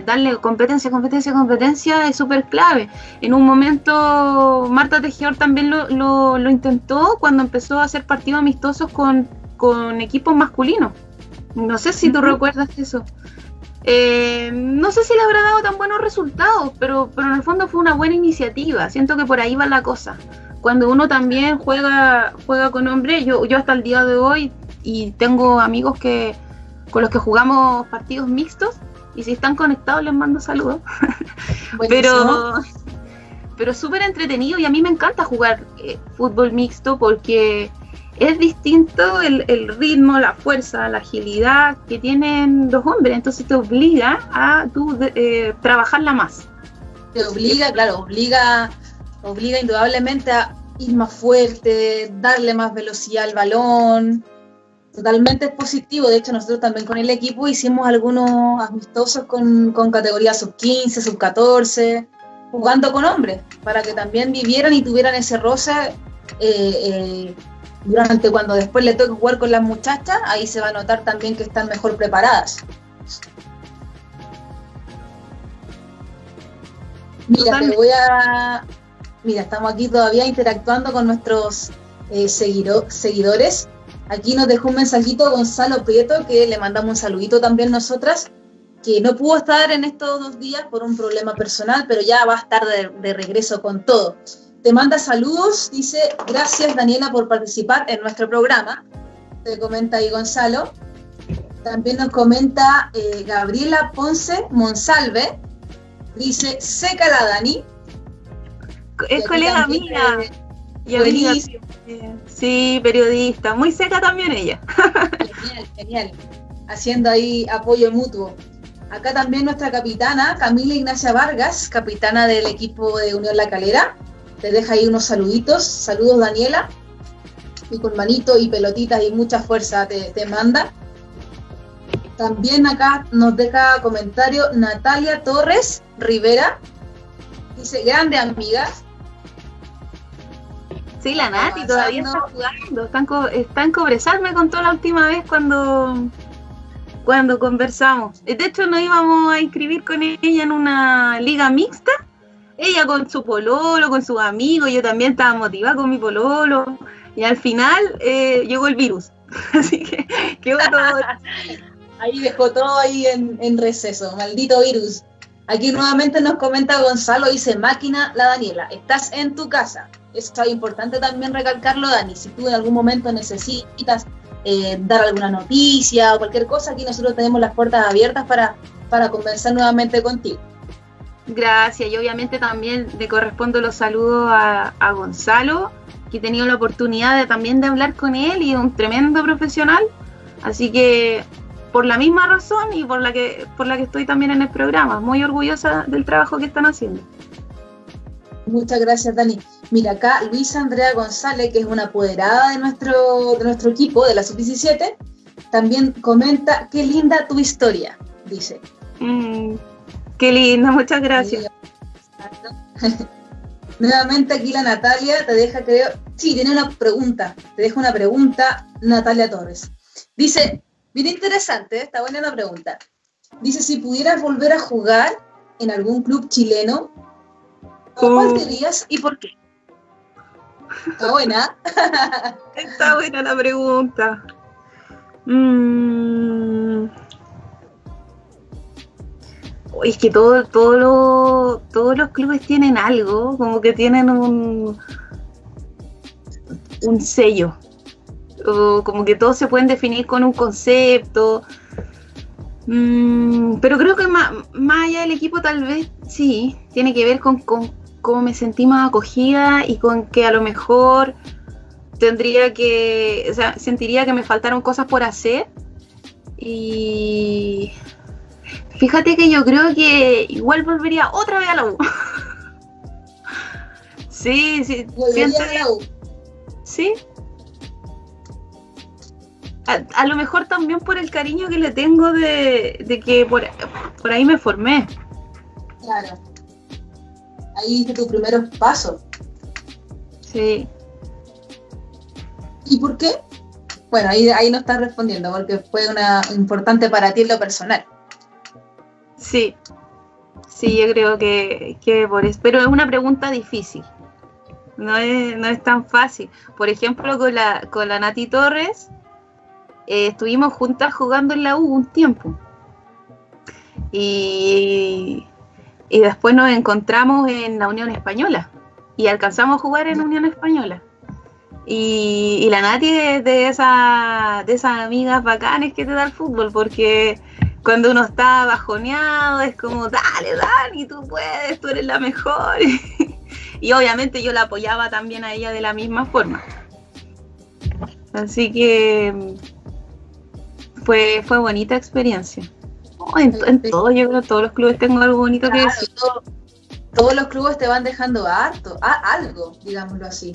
darle competencia, competencia, competencia es súper clave. En un momento Marta Tejedor también lo, lo, intentó cuando empezó a hacer partidos amistosos con, equipos masculinos. No sé si tú recuerdas eso. Eh, no sé si le habrá dado tan buenos resultados, pero, pero en el fondo fue una buena iniciativa. Siento que por ahí va la cosa. Cuando uno también juega, juega con hombres, yo, yo hasta el día de hoy, y tengo amigos que, con los que jugamos partidos mixtos y si están conectados les mando saludos. pero pero súper entretenido y a mí me encanta jugar eh, fútbol mixto porque es distinto el, ritmo, la fuerza, la agilidad que tienen los hombres, entonces te obliga a tú, eh, trabajarla más. Te obliga, claro, obliga, obliga indudablemente a ir más fuerte, darle más velocidad al balón, totalmente positivo. De hecho, nosotros también con el equipo hicimos algunos amistosos con, con categoría sub-15, sub-14, jugando con hombres, para que también vivieran y tuvieran ese roce eh, eh, durante cuando después le toque jugar con las muchachas, ahí se va a notar también que están mejor preparadas. Mira, te voy a... Mira, estamos aquí todavía interactuando con nuestros eh, seguidores. Aquí nos dejó un mensajito Gonzalo Prieto, que le mandamos un saludito también nosotras, que no pudo estar en estos dos días por un problema personal, pero ya va a estar de, regreso con todo. Te manda saludos, dice, gracias Daniela por participar en nuestro programa. Te comenta ahí Gonzalo. También nos comenta eh, Gabriela Ponce Monsalve. Dice, seca la Dani. Es colega mía. Sí, periodista, muy seca también ella. Genial, genial. Haciendo ahí apoyo mutuo. Acá también nuestra capitana, Camila Ignacia Vargas, capitana del equipo de Unión La Calera. Te deja ahí unos saluditos. Saludos, Daniela. Y con manito y pelotitas y mucha fuerza te, te manda. También acá nos deja comentario Natalia Torres Rivera. Dice, grande amigas. Sí, la Nati todavía está jugando. Están, co están cobresarme con toda la última vez cuando, cuando conversamos. De hecho, nos íbamos a inscribir con ella en una liga mixta. Ella con su pololo, con sus amigos. Yo también estaba motivada con mi pololo. Y al final eh, llegó el virus. Así que quedó todo. ahí dejó todo ahí en, en receso. Maldito virus. Aquí nuevamente nos comenta Gonzalo, dice máquina la Daniela, estás en tu casa. Eso es importante también recalcarlo, Dani. Si tú en algún momento necesitas eh, dar alguna noticia o cualquier cosa, aquí nosotros tenemos las puertas abiertas para, para conversar nuevamente contigo. Gracias, y obviamente también le correspondo los saludos a, a Gonzalo, que he tenido la oportunidad de, también de hablar con él y es un tremendo profesional. Así que por la misma razón y por la que por la que estoy también en el programa, muy orgullosa del trabajo que están haciendo. Muchas gracias, Dani. Mira, acá Luisa Andrea González, que es una apoderada de nuestro, de nuestro equipo, de la sub-17, también comenta, qué linda tu historia, dice. Mm, qué linda, muchas gracias. Nuevamente aquí la Natalia te deja, creo, sí, tiene una pregunta, te deja una pregunta Natalia Torres. Dice, bien interesante, está buena la pregunta. Dice, si pudieras volver a jugar en algún club chileno, ¿cuál dirías y por qué? Está buena. Está buena la pregunta. Mm. Es que todo, todo lo, todos los clubes tienen algo, como que tienen un, un sello. O como que todos se pueden definir con un concepto. Mm, pero creo que más, más, allá del equipo tal vez sí, tiene que ver con, con cómo me sentí más acogida y con que a lo mejor tendría que, o sea, sentiría que me faltaron cosas por hacer. Y fíjate que yo creo que igual volvería otra vez a la U. sí, sí. Volvería a la U. Sí. A, a, lo mejor también por el cariño que le tengo de, de que por, por ahí me formé. Claro ahí diste tus primeros pasos. Sí. ¿Y por qué? Bueno, ahí, ahí no estás respondiendo, porque fue una importante para ti en lo personal. Sí, sí, yo creo que, que por eso, pero es una pregunta difícil. No es, no es tan fácil. Por ejemplo, con la, con la Nati Torres, eh, estuvimos juntas jugando en la U un tiempo. Y y después nos encontramos en la Unión Española y alcanzamos a jugar en Unión Española. Y, y la Nati es de, esa, de esas amigas bacanes que te da el fútbol, porque cuando uno está bajoneado es como, dale, Dani, tú puedes, tú eres la mejor. y obviamente yo la apoyaba también a ella de la misma forma. Así que fue, fue bonita experiencia. En, en todo, yo creo que todos los clubes tengo algo bonito claro, que decir. Todo, todos los clubes te van dejando harto, a, algo, digámoslo así.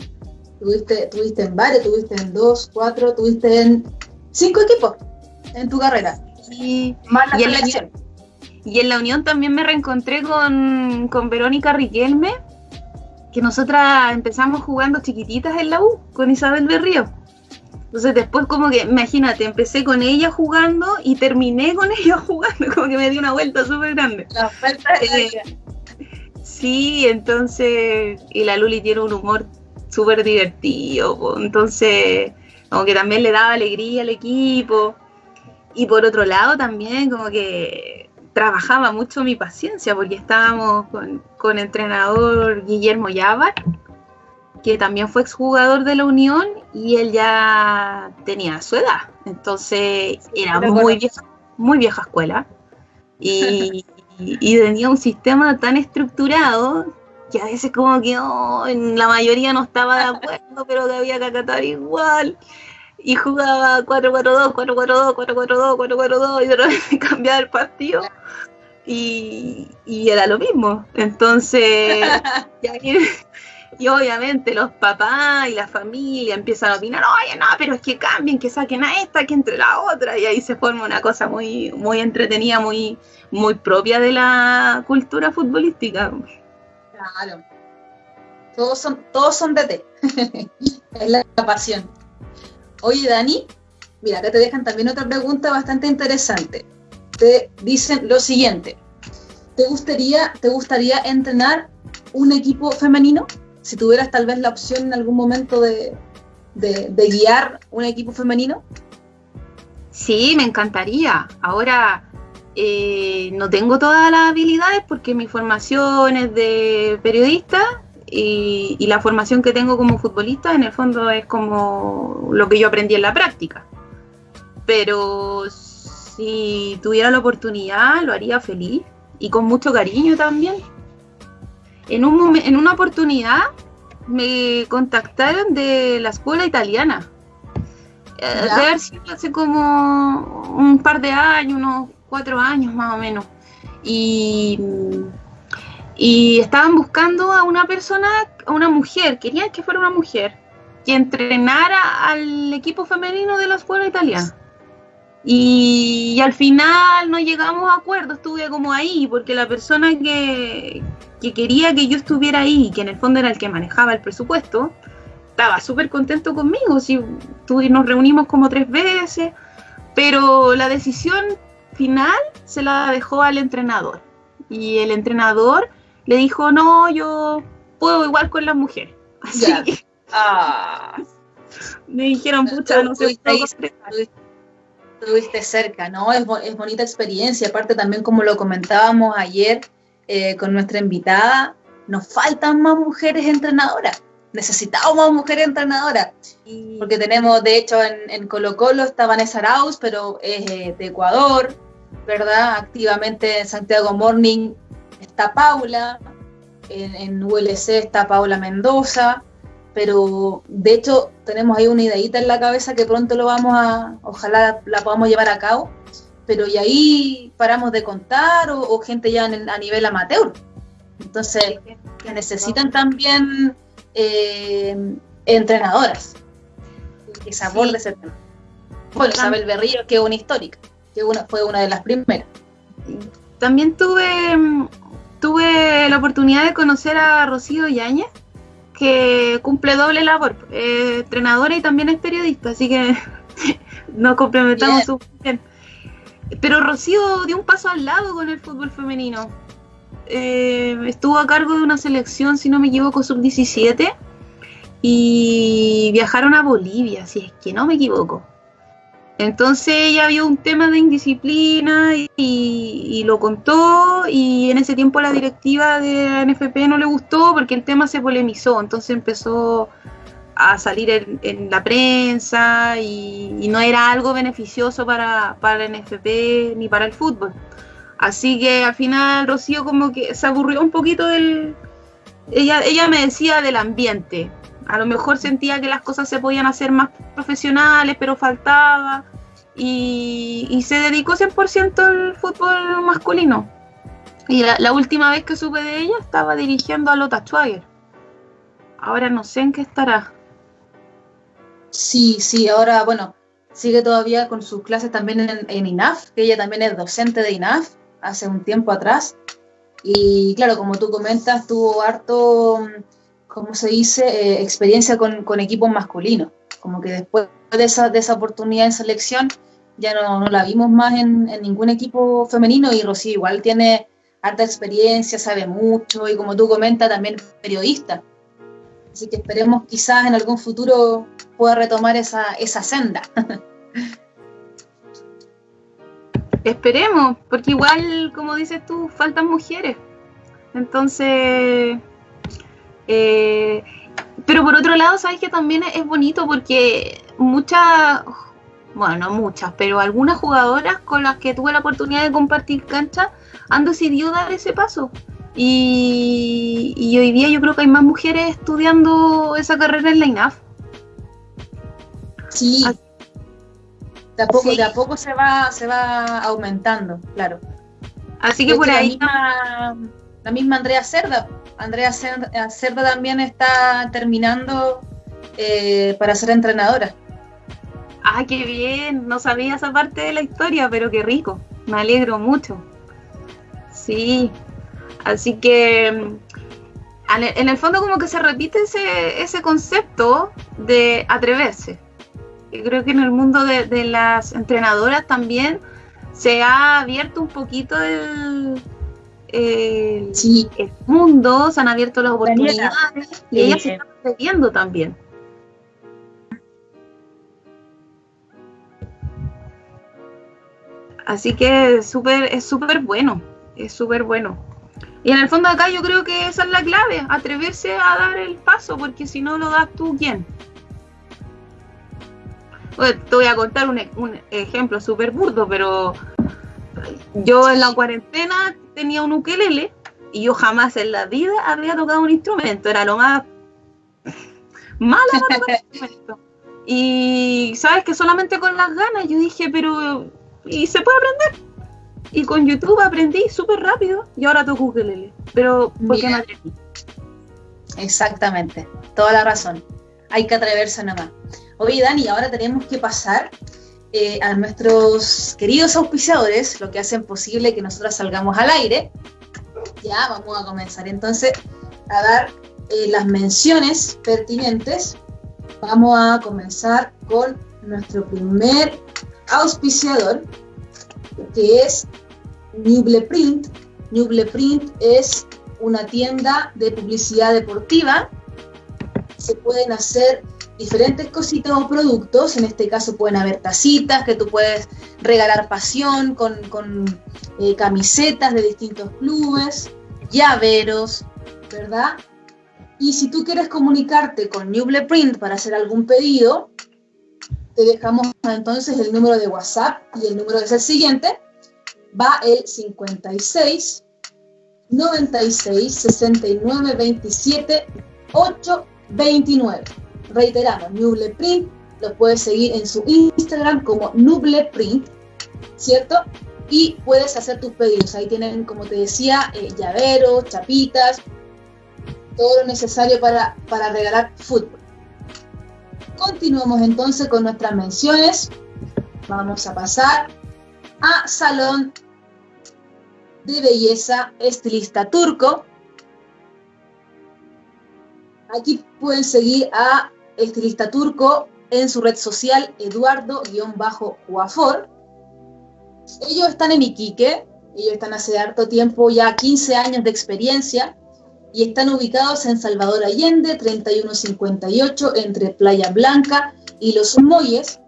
Tuviste, tuviste en varios, tuviste en dos, cuatro, tuviste en cinco equipos en tu carrera. Y, Más la y, en la unión, y en la Unión también me reencontré con, con Verónica Riquelme, que nosotras empezamos jugando chiquititas en la U, con Isabel Berrío. Entonces después como que, imagínate, empecé con ella jugando y terminé con ella jugando, como que me dio una vuelta súper grande. La oferta eh, Sí, entonces, y la Luli tiene un humor súper divertido, entonces como que también le daba alegría al equipo. Y por otro lado también como que trabajaba mucho mi paciencia porque estábamos con, con entrenador Guillermo Yavar que también fue exjugador de la Unión y él ya tenía su edad. Entonces era muy vieja, muy vieja escuela. Y, y, tenía un sistema tan estructurado que a veces como que oh, en la mayoría no estaba de acuerdo, pero que había que acatar igual. y jugaba 4-4-2, 4-4-2, 4-4-2, 4-4-2 y de repente cambiaba el partido y, y era lo mismo. Entonces, y, obviamente los papás y la familia empiezan a opinar, oye, no, pero es que cambien, que saquen a esta, que entre la otra, y ahí se forma una cosa muy, muy entretenida, muy, muy propia de la cultura futbolística. Claro. Todos son, todos son es la pasión. Oye, Dani, mira, acá te dejan también otra pregunta bastante interesante te dicen lo siguiente. ¿Te gustaría, ¿Te gustaría entrenar un equipo femenino? Si tuvieras tal vez la opción en algún momento de, guiar un equipo femenino. Sí, me encantaría. Ahora eh, no tengo todas las habilidades porque mi formación es de periodista y, y, la formación que tengo como futbolista en el fondo es como lo que yo aprendí en la práctica. Pero si tuviera la oportunidad, lo haría feliz y con mucho cariño también. En, un en una oportunidad me contactaron de la escuela italiana. Eh, de haber sido hace como un par de años, unos cuatro años más o menos. Y, y estaban buscando a una persona, a una mujer, querían que fuera una mujer, que entrenara al equipo femenino de la escuela italiana. Y, al final no llegamos a acuerdo, estuve como ahí, porque la persona que, quería que yo estuviera ahí, que en el fondo era el que manejaba el presupuesto, estaba súper contento conmigo, si nos reunimos como tres veces, pero la decisión final se la dejó al entrenador. Y el entrenador le dijo, no, yo puedo igual con las mujeres. Así ah. me dijeron, pucha, no sé estuviste cerca, ¿no? Es, es, bonita experiencia, aparte también como lo comentábamos ayer eh, con nuestra invitada, nos faltan más mujeres entrenadoras, necesitamos más mujeres entrenadoras, porque tenemos, de hecho, en, Colo Colo está Vanessa Arauz, pero es eh, de Ecuador, ¿verdad? Activamente en Santiago Morning está Paula, en, en ULC está Paula Mendoza, pero de hecho tenemos ahí una ideita en la cabeza que pronto lo vamos a, ojalá la podamos llevar a cabo, pero y ahí paramos de contar o, gente ya a nivel amateur. Entonces, que necesitan también eh, entrenadoras que se aborde ese tema. Bueno, Isabel Berrío, que es una histórica, que una, fue una de las primeras. También tuve, tuve la oportunidad de conocer a Rocío Yáñez, que cumple doble labor, eh, entrenadora y también es periodista, así que nos complementamos súper bien. Pero Rocío dio un paso al lado con el fútbol femenino. Eh, estuvo a cargo de una selección, si no me equivoco, sub-17 y viajaron a Bolivia, si es que no me equivoco. Entonces ella vio un tema de indisciplina y, lo contó y en ese tiempo la directiva de la NFP no le gustó porque el tema se polemizó, entonces empezó a salir en, la prensa y, no era algo beneficioso para, para la NFP ni para el fútbol. Así que al final Rocío como que se aburrió un poquito del... Ella, ella me decía del ambiente, a lo mejor sentía que las cosas se podían hacer más profesionales, pero faltaba. Y, se dedicó 100% al fútbol masculino. Y la, última vez que supe de ella estaba dirigiendo a Lota Schwager. Ahora no sé en qué estará. Sí, sí, ahora, bueno, sigue todavía con sus clases también en, en INAF, que ella también es docente de INAF hace un tiempo atrás. Y claro, como tú comentas, tuvo harto ¿cómo se dice?, eh, experiencia con, equipos masculinos. Como que después de esa, de esa oportunidad en selección ya no, la vimos más en, ningún equipo femenino y Rocío igual tiene harta experiencia, sabe mucho y como tú comentas también periodista. Así que esperemos quizás en algún futuro pueda retomar esa, esa senda. Esperemos, porque igual, como dices tú, faltan mujeres. Entonces, eh, pero por otro lado, sabes que también es bonito porque muchas, bueno, no muchas, pero algunas jugadoras con las que tuve la oportunidad de compartir cancha han decidido dar ese paso. Y, hoy día yo creo que hay más mujeres estudiando esa carrera en la INAF. Sí, De a poco, de a poco se va, se va aumentando, claro. Así que por ahí. La misma, Andrea Cerda. Andrea Cerda también está terminando eh, para ser entrenadora. Ah, qué bien. No sabía esa parte de la historia, pero qué rico. Me alegro mucho. Sí. Así que en el fondo como que se repite ese, ese concepto de atreverse. creo que en el mundo de, las entrenadoras también se ha abierto un poquito el, el, mundo, se han abierto las oportunidades y ellas se están atreviendo también. Así que es súper es súper bueno, es súper bueno. Y en el fondo acá yo creo que esa es la clave, atreverse a dar el paso, porque si no lo das tú, ¿quién? te voy a contar un, ejemplo súper burdo, pero yo en la cuarentena tenía un ukelele y yo jamás en la vida había tocado un instrumento, era lo más malo para tocar instrumento. Y sabes que solamente con las ganas yo dije, pero ¿y se puede aprender? Y con YouTube aprendí súper rápido y ahora toco ukelele. Pero porque me atreví. Exactamente, toda la razón. Hay que atreverse nomás. Oye, Dani, ahora tenemos que pasar eh, a nuestros queridos auspiciadores, lo que hacen posible que nosotros salgamos al aire. Ya, vamos a comenzar entonces a dar eh, las menciones pertinentes. Vamos a comenzar con nuestro primer auspiciador, que es Nubleprint. Nubleprint es una tienda de publicidad deportiva. Se pueden hacer diferentes cositas o productos. En este caso pueden haber tacitas que tú puedes regalar pasión con, eh, camisetas de distintos clubes, llaveros, ¿verdad? Y si tú quieres comunicarte con Nubleprint para hacer algún pedido, te dejamos entonces el número de WhatsApp y el número es el siguiente, va el 56 96 69 27 8 29. Reiteramos, Nubleprint, lo puedes seguir en su Instagram como Nubleprint, ¿cierto? Y puedes hacer tus pedidos. Ahí tienen, como te decía, eh, llaveros, chapitas, todo lo necesario para, para regalar fútbol. Continuamos entonces con nuestras menciones. Vamos a pasar a Salón de belleza estilista turco. Aquí pueden seguir a estilista turco en su red social Eduardo-Juafor. Ellos están en Iquique, ellos están hace harto tiempo, ya 15 años de experiencia, y están ubicados en Salvador Allende, 3158, entre Playa Blanca y Los Moyes.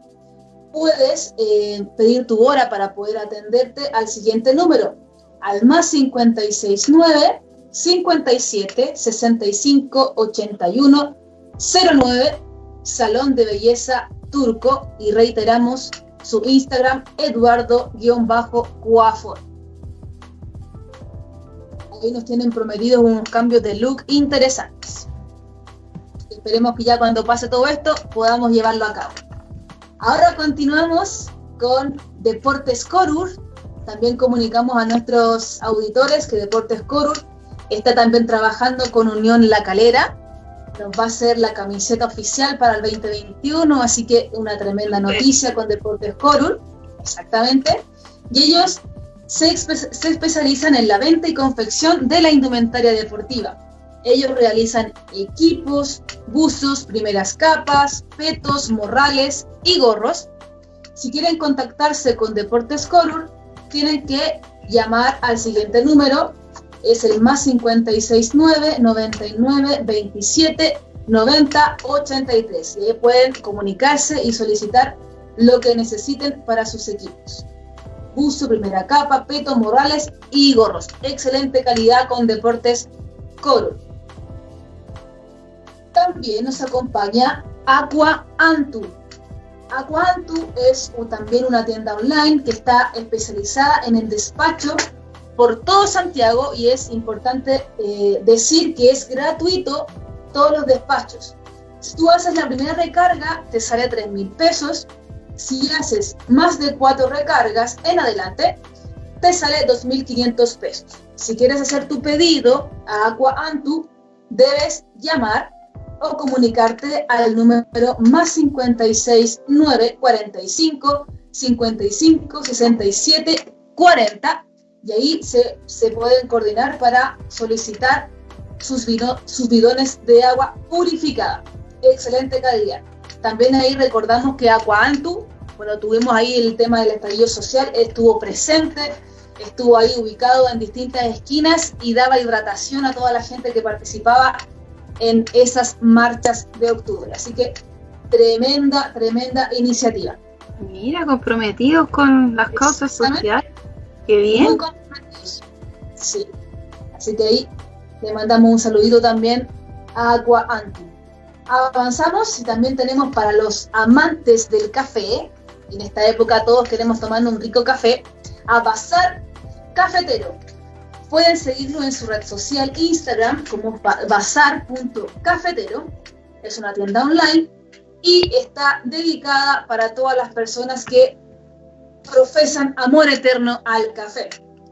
Puedes eh, pedir tu hora para poder atenderte al siguiente número, al más 569 57 65 81 09 Salón de Belleza Turco y reiteramos su Instagram Eduardo-Cuafor. Ahí nos tienen prometidos unos cambios de look interesantes. Esperemos que ya cuando pase todo esto podamos llevarlo a cabo. Ahora continuamos con Deportes Corur, también comunicamos a nuestros auditores que Deportes Corur está también trabajando con Unión La Calera. Nos va a ser la camiseta oficial para el 2021, así que una tremenda noticia con Deportes Corur, exactamente. Y ellos se, se especializan en la venta y confección de la indumentaria deportiva. Ellos realizan equipos, buzos, primeras capas, petos, morrales y gorros. Si quieren contactarse con Deportes Corur, tienen que llamar al siguiente número, es el más 569 99 27 90 83. Y ahí pueden comunicarse y solicitar lo que necesiten para sus equipos. Buzo, primera capa, peto, morales y gorros. Excelente calidad con Deportes Coro. También nos acompaña Aqua Antu Aquantu es también una tienda online que está especializada en el despacho por todo Santiago y es importante eh, decir que es gratuito todos los despachos. Si tú haces la primera recarga, te sale 3 mil pesos si haces más de cuatro recargas en adelante, te sale 2.500 pesos. Si quieres hacer tu pedido a Aqua Antu, debes llamar o comunicarte al número más 56 945 55 67 40 y ahí se, se pueden coordinar para solicitar sus, sus bidones de agua purificada. Excelente calidad. También ahí recordamos que Aqua Antu, bueno, tuvimos ahí el tema del estallido social, estuvo presente, estuvo ahí ubicado en distintas esquinas y daba hidratación a toda la gente que participaba en esas marchas de octubre. Así que tremenda, tremenda iniciativa. Mira, comprometidos con las causas sociales. Qué bien. Muy comprometidos. Sí. Así que ahí le mandamos un saludito también a Aqua Anti. Avanzamos y también tenemos para los amantes del café, en esta época todos queremos tomar un rico café, a Bazar Cafetero. Pueden seguirlo en su red social Instagram como bazar.cafetero. Es una tienda online y está dedicada para todas las personas que profesan amor eterno al café.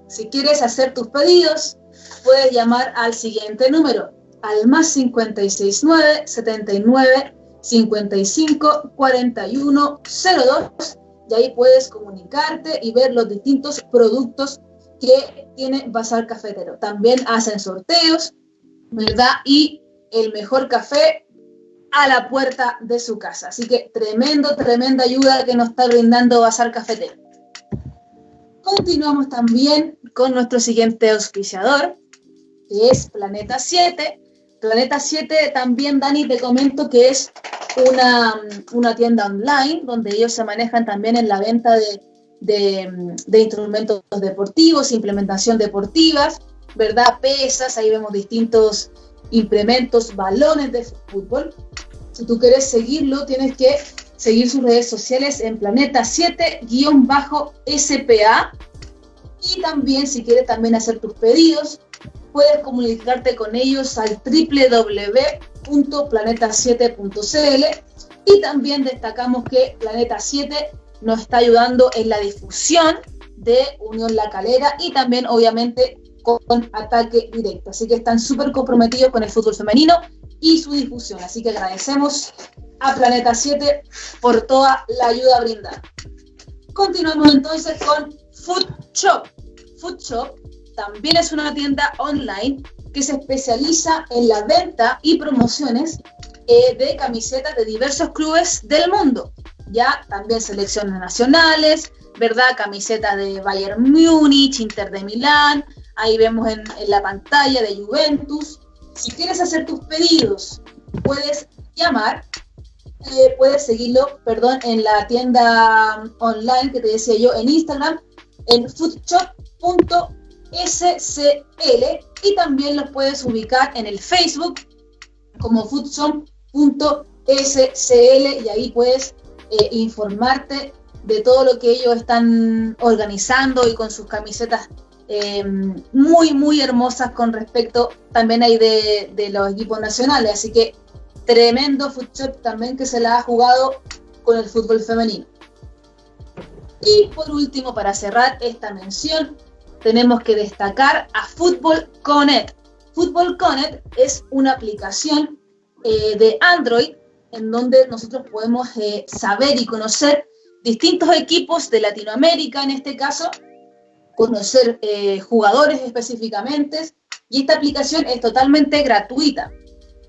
Si quieres hacer tus pedidos, puedes llamar al siguiente número, al más 569 79 55 41 02 y ahí puedes comunicarte y ver los distintos productos que tiene Bazar Cafetero. También hacen sorteos, ¿verdad? Y el mejor café a la puerta de su casa. Así que tremendo, tremenda ayuda que nos está brindando Bazar Cafetero. Continuamos también con nuestro siguiente auspiciador, que es Planeta 7. Planeta 7 también, Dani, te comento que es una, una tienda online donde ellos se manejan también en la venta de, de, instrumentos deportivos, implementación deportivas, ¿verdad? Pesas, ahí vemos distintos implementos, balones de fútbol. Si tú quieres seguirlo, tienes que seguir sus redes sociales en Planeta 7-SPA. Y también, si quieres también hacer tus pedidos, puedes comunicarte con ellos al www.planeta7.cl y también destacamos que Planeta 7 nos está ayudando en la difusión de Unión La Calera y también obviamente con ataque directo. Así que están súper comprometidos con el fútbol femenino y su difusión. Así que agradecemos a Planeta 7 por toda la ayuda brindada. Continuamos entonces con Food Shop. Food Shop también es una tienda online que se especializa en la venta y promociones eh, de camisetas de diversos clubes del mundo. Ya también selecciones nacionales, ¿verdad? Camisetas de Bayern Múnich, Inter de Milán, ahí vemos en, la pantalla de Juventus. Si quieres hacer tus pedidos, puedes llamar, eh, puedes seguirlo, perdón, en la tienda online que te decía yo en Instagram, en foodshop.com SCL y también los puedes ubicar en el Facebook como foodsom.scl y ahí puedes eh, informarte de todo lo que ellos están organizando y con sus camisetas em, muy, muy hermosas con respecto también ahí de, de, los equipos nacionales. Así que tremendo food también que se la ha jugado con el fútbol femenino. Y por último, para cerrar esta mención, tenemos que destacar a Football Connect. Football Connect es una aplicación eh, de Android en donde nosotros podemos eh, saber y conocer distintos equipos de Latinoamérica, en este caso, conocer eh, jugadores específicamente, y esta aplicación es totalmente gratuita.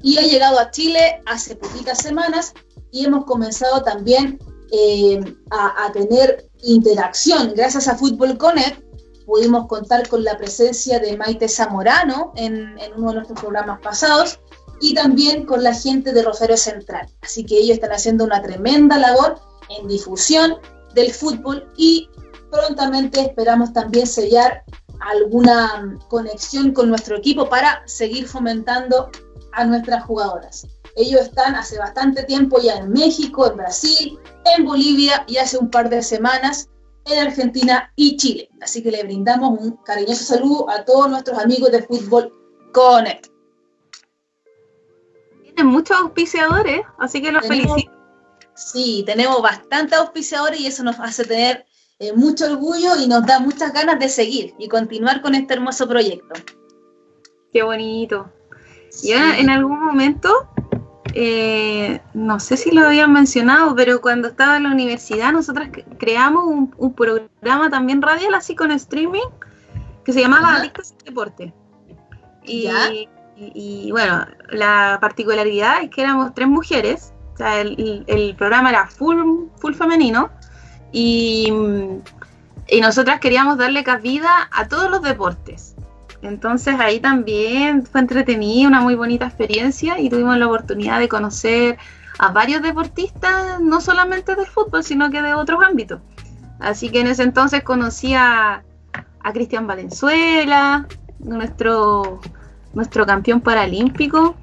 Y ha llegado a Chile hace poquitas semanas y hemos comenzado también a, a tener interacción gracias a Football Connect pudimos contar con la presencia de Maite Zamorano en, uno de nuestros programas pasados y también con la gente de Rosario Central. Así que ellos están haciendo una tremenda labor en difusión del fútbol y prontamente esperamos también sellar alguna conexión con nuestro equipo para seguir fomentando a nuestras jugadoras. Ellos están hace bastante tiempo ya en México, en Brasil, en Bolivia y hace un par de semanas en Argentina y Chile. Así que le brindamos un cariñoso saludo a todos nuestros amigos de Fútbol Connect. Tienen muchos auspiciadores, así que los felicito. Sí, tenemos bastantes auspiciadores y eso nos hace tener eh, mucho orgullo y nos da muchas ganas de seguir y continuar con este hermoso proyecto. Qué bonito. Y en algún momento, eh, no sé si lo habían mencionado, pero cuando estaba en la universidad nosotras creamos un, programa también radial así con streaming que se llamaba Adictos al Deporte. Y, y, bueno, la particularidad es que éramos tres mujeres, o sea, el, programa era full, full femenino y, y nosotras queríamos darle cabida a todos los deportes. Entonces ahí también fue entretenido, una muy bonita experiencia y tuvimos la oportunidad de conocer a varios deportistas, no solamente del fútbol, sino que de otros ámbitos. Así que en ese entonces conocí a, Cristian Valenzuela, nuestro, nuestro campeón paralímpico,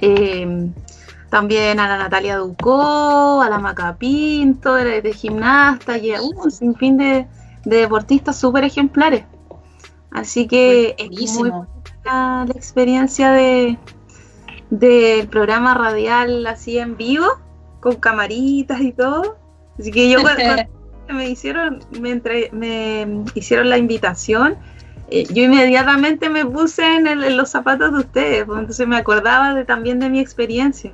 em, también a la Natalia Ducó, a la Maca Pinto, de, gimnasta y a un sinfín de, de deportistas súper ejemplares. Así que es muy la experiencia de del programa radial así en vivo, con camaritas y todo. Así que yo cuando, me hicieron, me, me hicieron la invitación, eh, yo inmediatamente me puse en, los zapatos de ustedes, pues, entonces me acordaba también de mi experiencia.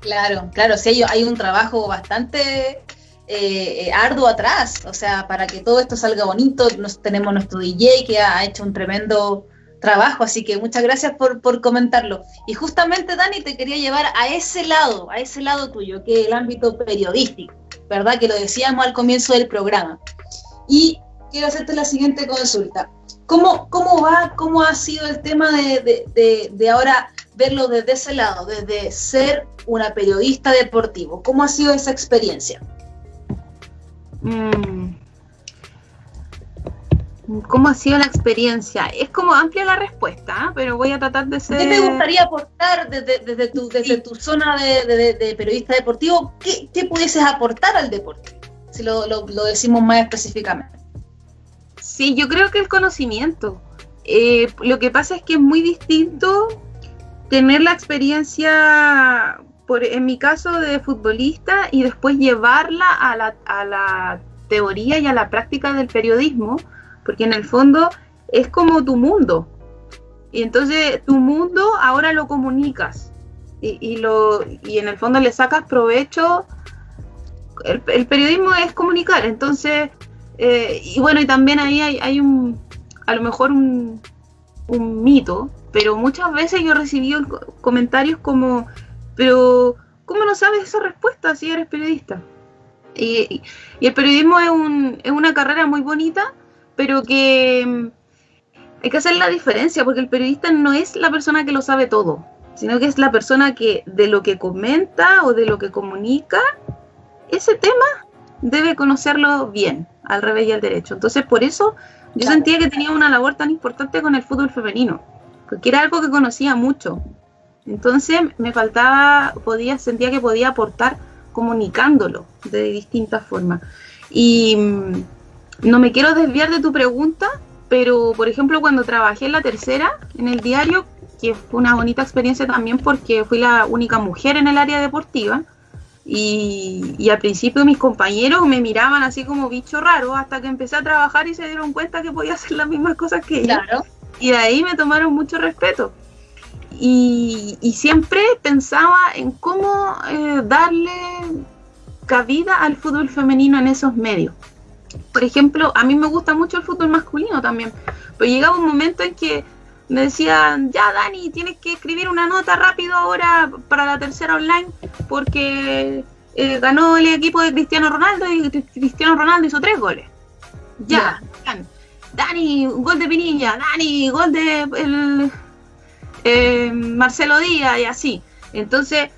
Claro, claro, sí, hay un trabajo bastante eh, eh, arduo atrás, o sea, para que todo esto salga bonito, nos, tenemos nuestro DJ que ha, hecho un tremendo trabajo, así que muchas gracias por, por, comentarlo. Y justamente, Dani, te quería llevar a ese lado, a ese lado tuyo, que es el ámbito periodístico, ¿verdad? Que lo decíamos al comienzo del programa. Y quiero hacerte la siguiente consulta. ¿Cómo, cómo va, cómo ha sido el tema de, de, de, de ahora verlo desde ese lado, desde ser una periodista deportivo? ¿Cómo ha sido esa experiencia? Mm. ¿Cómo ha sido la experiencia? Es como amplia la respuesta, ¿ah? pero voy a tratar de ser... ¿Qué te gustaría aportar desde, desde, tu, desde tu zona de, periodista deportivo? ¿Qué, ¿Qué, pudieses aportar al deporte? Si lo, lo, decimos más específicamente. Sí, yo creo que el conocimiento. Eh, lo que pasa es que es muy distinto tener la experiencia en mi caso de futbolista y después llevarla a la, teoría y a la práctica del periodismo, porque en el fondo es como tu mundo. Y entonces tu mundo ahora lo comunicas y, lo, y en el fondo le sacas provecho. El, periodismo es comunicar, entonces, eh, y bueno, y también ahí hay, un, a lo mejor un, un mito, pero muchas veces yo he recibido comentarios como pero, ¿cómo no sabes esa respuesta si eres periodista? Y, el periodismo es, un, es, una carrera muy bonita, pero que mm, hay que hacer la diferencia, porque el periodista no es la persona que lo sabe todo, sino que es la persona que de lo que comenta o de lo que comunica, ese tema debe conocerlo bien, al revés y al derecho. Entonces, por eso yo sentía que tenía una labor tan importante con el fútbol femenino, porque era algo que conocía mucho, entonces me faltaba, podía, sentía que podía aportar comunicándolo de distintas formas. Y mm, no me quiero desviar de tu pregunta, pero por ejemplo cuando trabajé en la tercera, en el diario, que fue una bonita experiencia también porque fui la única mujer en el área deportiva, y, al principio mis compañeros me miraban así como bicho raro hasta que empecé a trabajar y se dieron cuenta que podía hacer las mismas cosas que ellos. Y de ahí me tomaron mucho respeto y, siempre pensaba en cómo eh, darle cabida al fútbol femenino en esos medios. Por ejemplo, a mí me gusta mucho el fútbol masculino también, pero llegaba un momento en que me decían, ya Dani, tienes que escribir una nota rápido ahora para la tercera online porque eh, ganó el equipo de Cristiano Ronaldo y Cristiano Ronaldo hizo tres goles. Ya, Dani, gol de Pinilla, Dani, gol de el, eh, Marcelo Díaz y así. Entonces,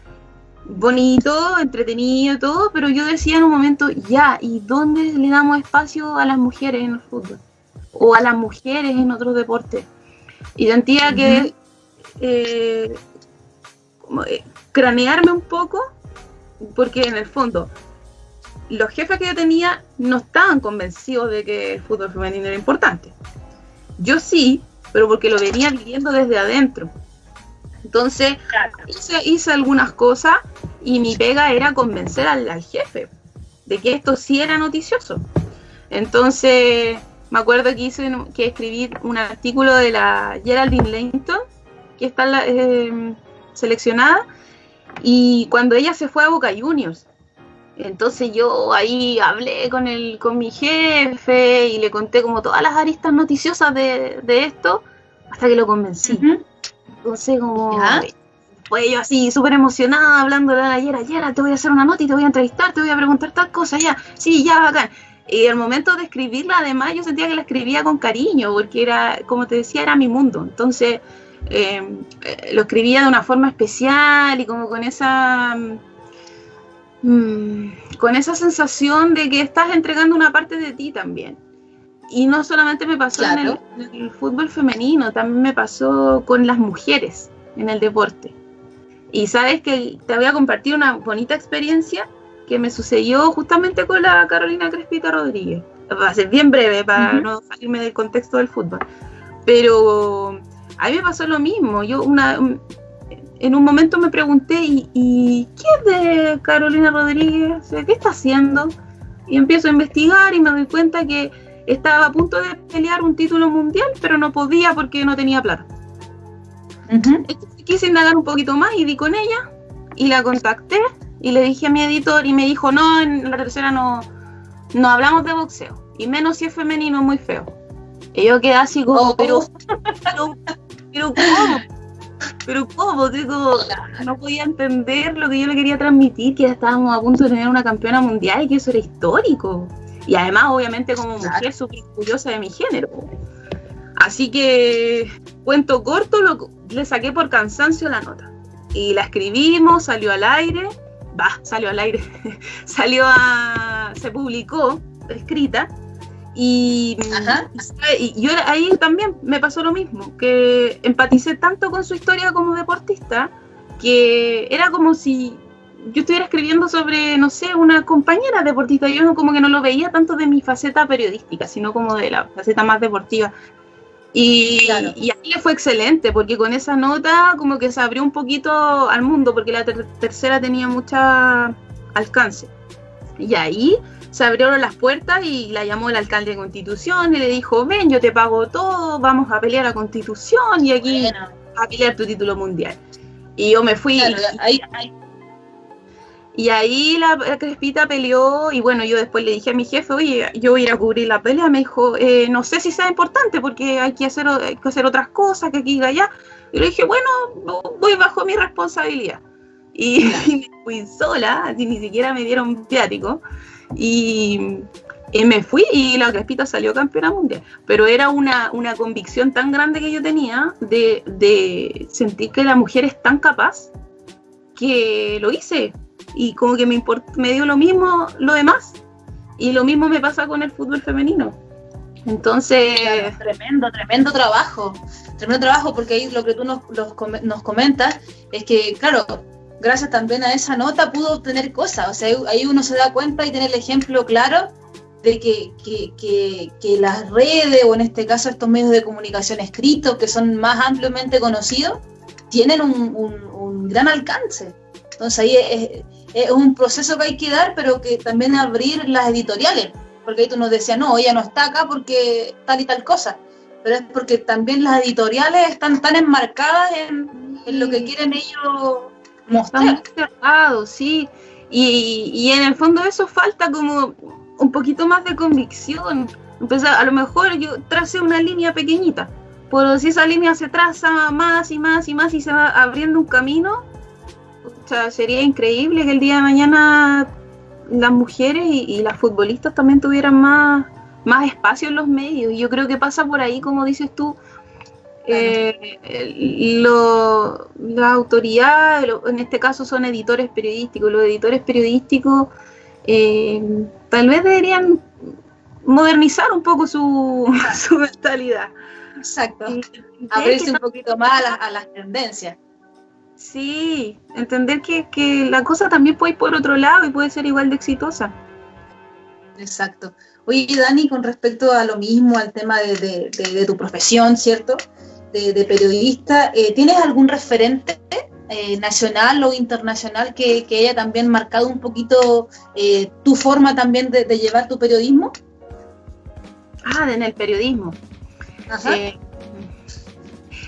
bonito, entretenido, todo, pero yo decía en un momento, ya, ¿y dónde le damos espacio a las mujeres en el fútbol? O a las mujeres en otros deportes. Y sentía que eh, eh, cranearme un poco, porque en el fondo los jefes que yo tenía no estaban convencidos de que el fútbol femenino era importante. Yo sí, pero porque lo venía viviendo desde adentro. Entonces, hice, algunas cosas y mi pega era convencer al, jefe de que esto sí era noticioso. Entonces, me acuerdo que hice que escribí un artículo de la Geraldine Langton, que está eh, seleccionada, y cuando ella se fue a Boca Juniors. Entonces yo ahí hablé con el, con mi jefe y le conté como todas las aristas noticiosas de, esto, hasta que lo convencí. Entonces, como. Pues yo así, súper emocionada, hablando de ayer, ayer, te voy a hacer una nota y te voy a entrevistar, te voy a preguntar tal cosa, ya. Sí, ya, bacán. Y al momento de escribirla, además, yo sentía que la escribía con cariño, porque era, como te decía, era mi mundo. Entonces, em, eh, lo escribía de una forma especial y como con esa. Mm, con esa sensación de que estás entregando una parte de ti también. Y no solamente me pasó en, el, fútbol femenino, también me pasó con las mujeres en el deporte. Y sabes que te voy a compartir una bonita experiencia que me sucedió justamente con la Carolina Crespita Rodríguez. Va a ser bien breve para no salirme del contexto del fútbol. Pero a mí me pasó lo mismo. Yo una, en un momento me pregunté, ¿y, ¿y qué es de Carolina Rodríguez? ¿Qué está haciendo? Y empiezo a investigar y me doy cuenta que estaba a punto de pelear un título mundial, pero no podía porque no tenía plata. quise indagar un poquito más y di con ella y la contacté y le dije a mi editor y me dijo, no, en la tercera no, no hablamos de boxeo y menos si es femenino, muy feo. Y yo quedé así como, oh. pero, pero, pero ¿cómo? Pero ¿cómo? Digo, no podía entender lo que yo le quería transmitir, que estábamos a punto de tener una campeona mundial y que eso era histórico. Y además, obviamente, como mujer, súper orgullosa de mi género. Así que, cuento corto, lo, le saqué por cansancio la nota. Y la escribimos, salió al aire, va, salió al aire, salió a. se publicó, escrita. Y, y, yo ahí también me pasó lo mismo, que empaticé tanto con su historia como deportista, que era como si yo estuviera escribiendo sobre, no sé, una compañera deportista, yo como que no lo veía tanto de mi faceta periodística, sino como de la faceta más deportiva. Y, y ahí le fue excelente, porque con esa nota como que se abrió un poquito al mundo, porque la tercera tenía mucha alcance. Y ahí se abrieron las puertas y la llamó el alcalde de Constitución y le dijo, ven, yo te pago todo, vamos a pelear a Constitución y aquí a pelear tu título mundial. Y yo me fui. ahí, y ahí la, Crespita peleó y bueno, yo después le dije a mi jefe, oye, yo voy a ir a cubrir la pelea. Me dijo, eh, no sé si sea importante porque hay que hacer, que hacer otras cosas, que aquí y allá. Y le dije, bueno, voy bajo mi responsabilidad. Y, me fui sola, ni siquiera me dieron viático. Y, me fui y la Crespita salió campeona mundial. Pero era una, una convicción tan grande que yo tenía de, de sentir que la mujer es tan capaz que lo hice y como que me, me dio lo mismo lo demás. Y lo mismo me pasa con el fútbol femenino. Entonces... tremendo, tremendo trabajo. Tremendo trabajo porque ahí lo que tú nos, nos comentas es que, claro, gracias también a esa nota pudo obtener cosas. O sea, ahí uno se da cuenta y tiene el ejemplo claro de que, que, que, las redes, o en este caso estos medios de comunicación escritos, que son más ampliamente conocidos, tienen un, un, un gran alcance. Entonces ahí es, es un proceso que hay que dar, pero que también abrir las editoriales, porque ahí tú nos decías, no, ella no está acá porque tal y tal cosa, pero es porque también las editoriales están tan enmarcadas en, lo que quieren ellos mostrar. Sí, y, y en el fondo eso falta como un poquito más de convicción. Empezar, a lo mejor yo tracé una línea pequeñita, pero si esa línea se traza más y más y más y se va abriendo un camino, sería increíble que el día de mañana las mujeres y, las futbolistas también tuvieran más, más espacio en los medios. Y yo creo que pasa por ahí, como dices tú, eh, la autoridad, en este caso son editores periodísticos, los editores periodísticos eh, tal vez deberían modernizar un poco su, mentalidad. Exacto. Abrirse un poquito más a las tendencias. Sí, entender que, la cosa también puede ir por otro lado y puede ser igual de exitosa. Exacto. Oye, Dani, con respecto a lo mismo, al tema de, tu profesión, ¿cierto? De, periodista, eh, ¿tienes algún referente eh, nacional o internacional que, que, haya también marcado un poquito eh, tu forma también de, llevar tu periodismo? Ah, en el periodismo. Eh,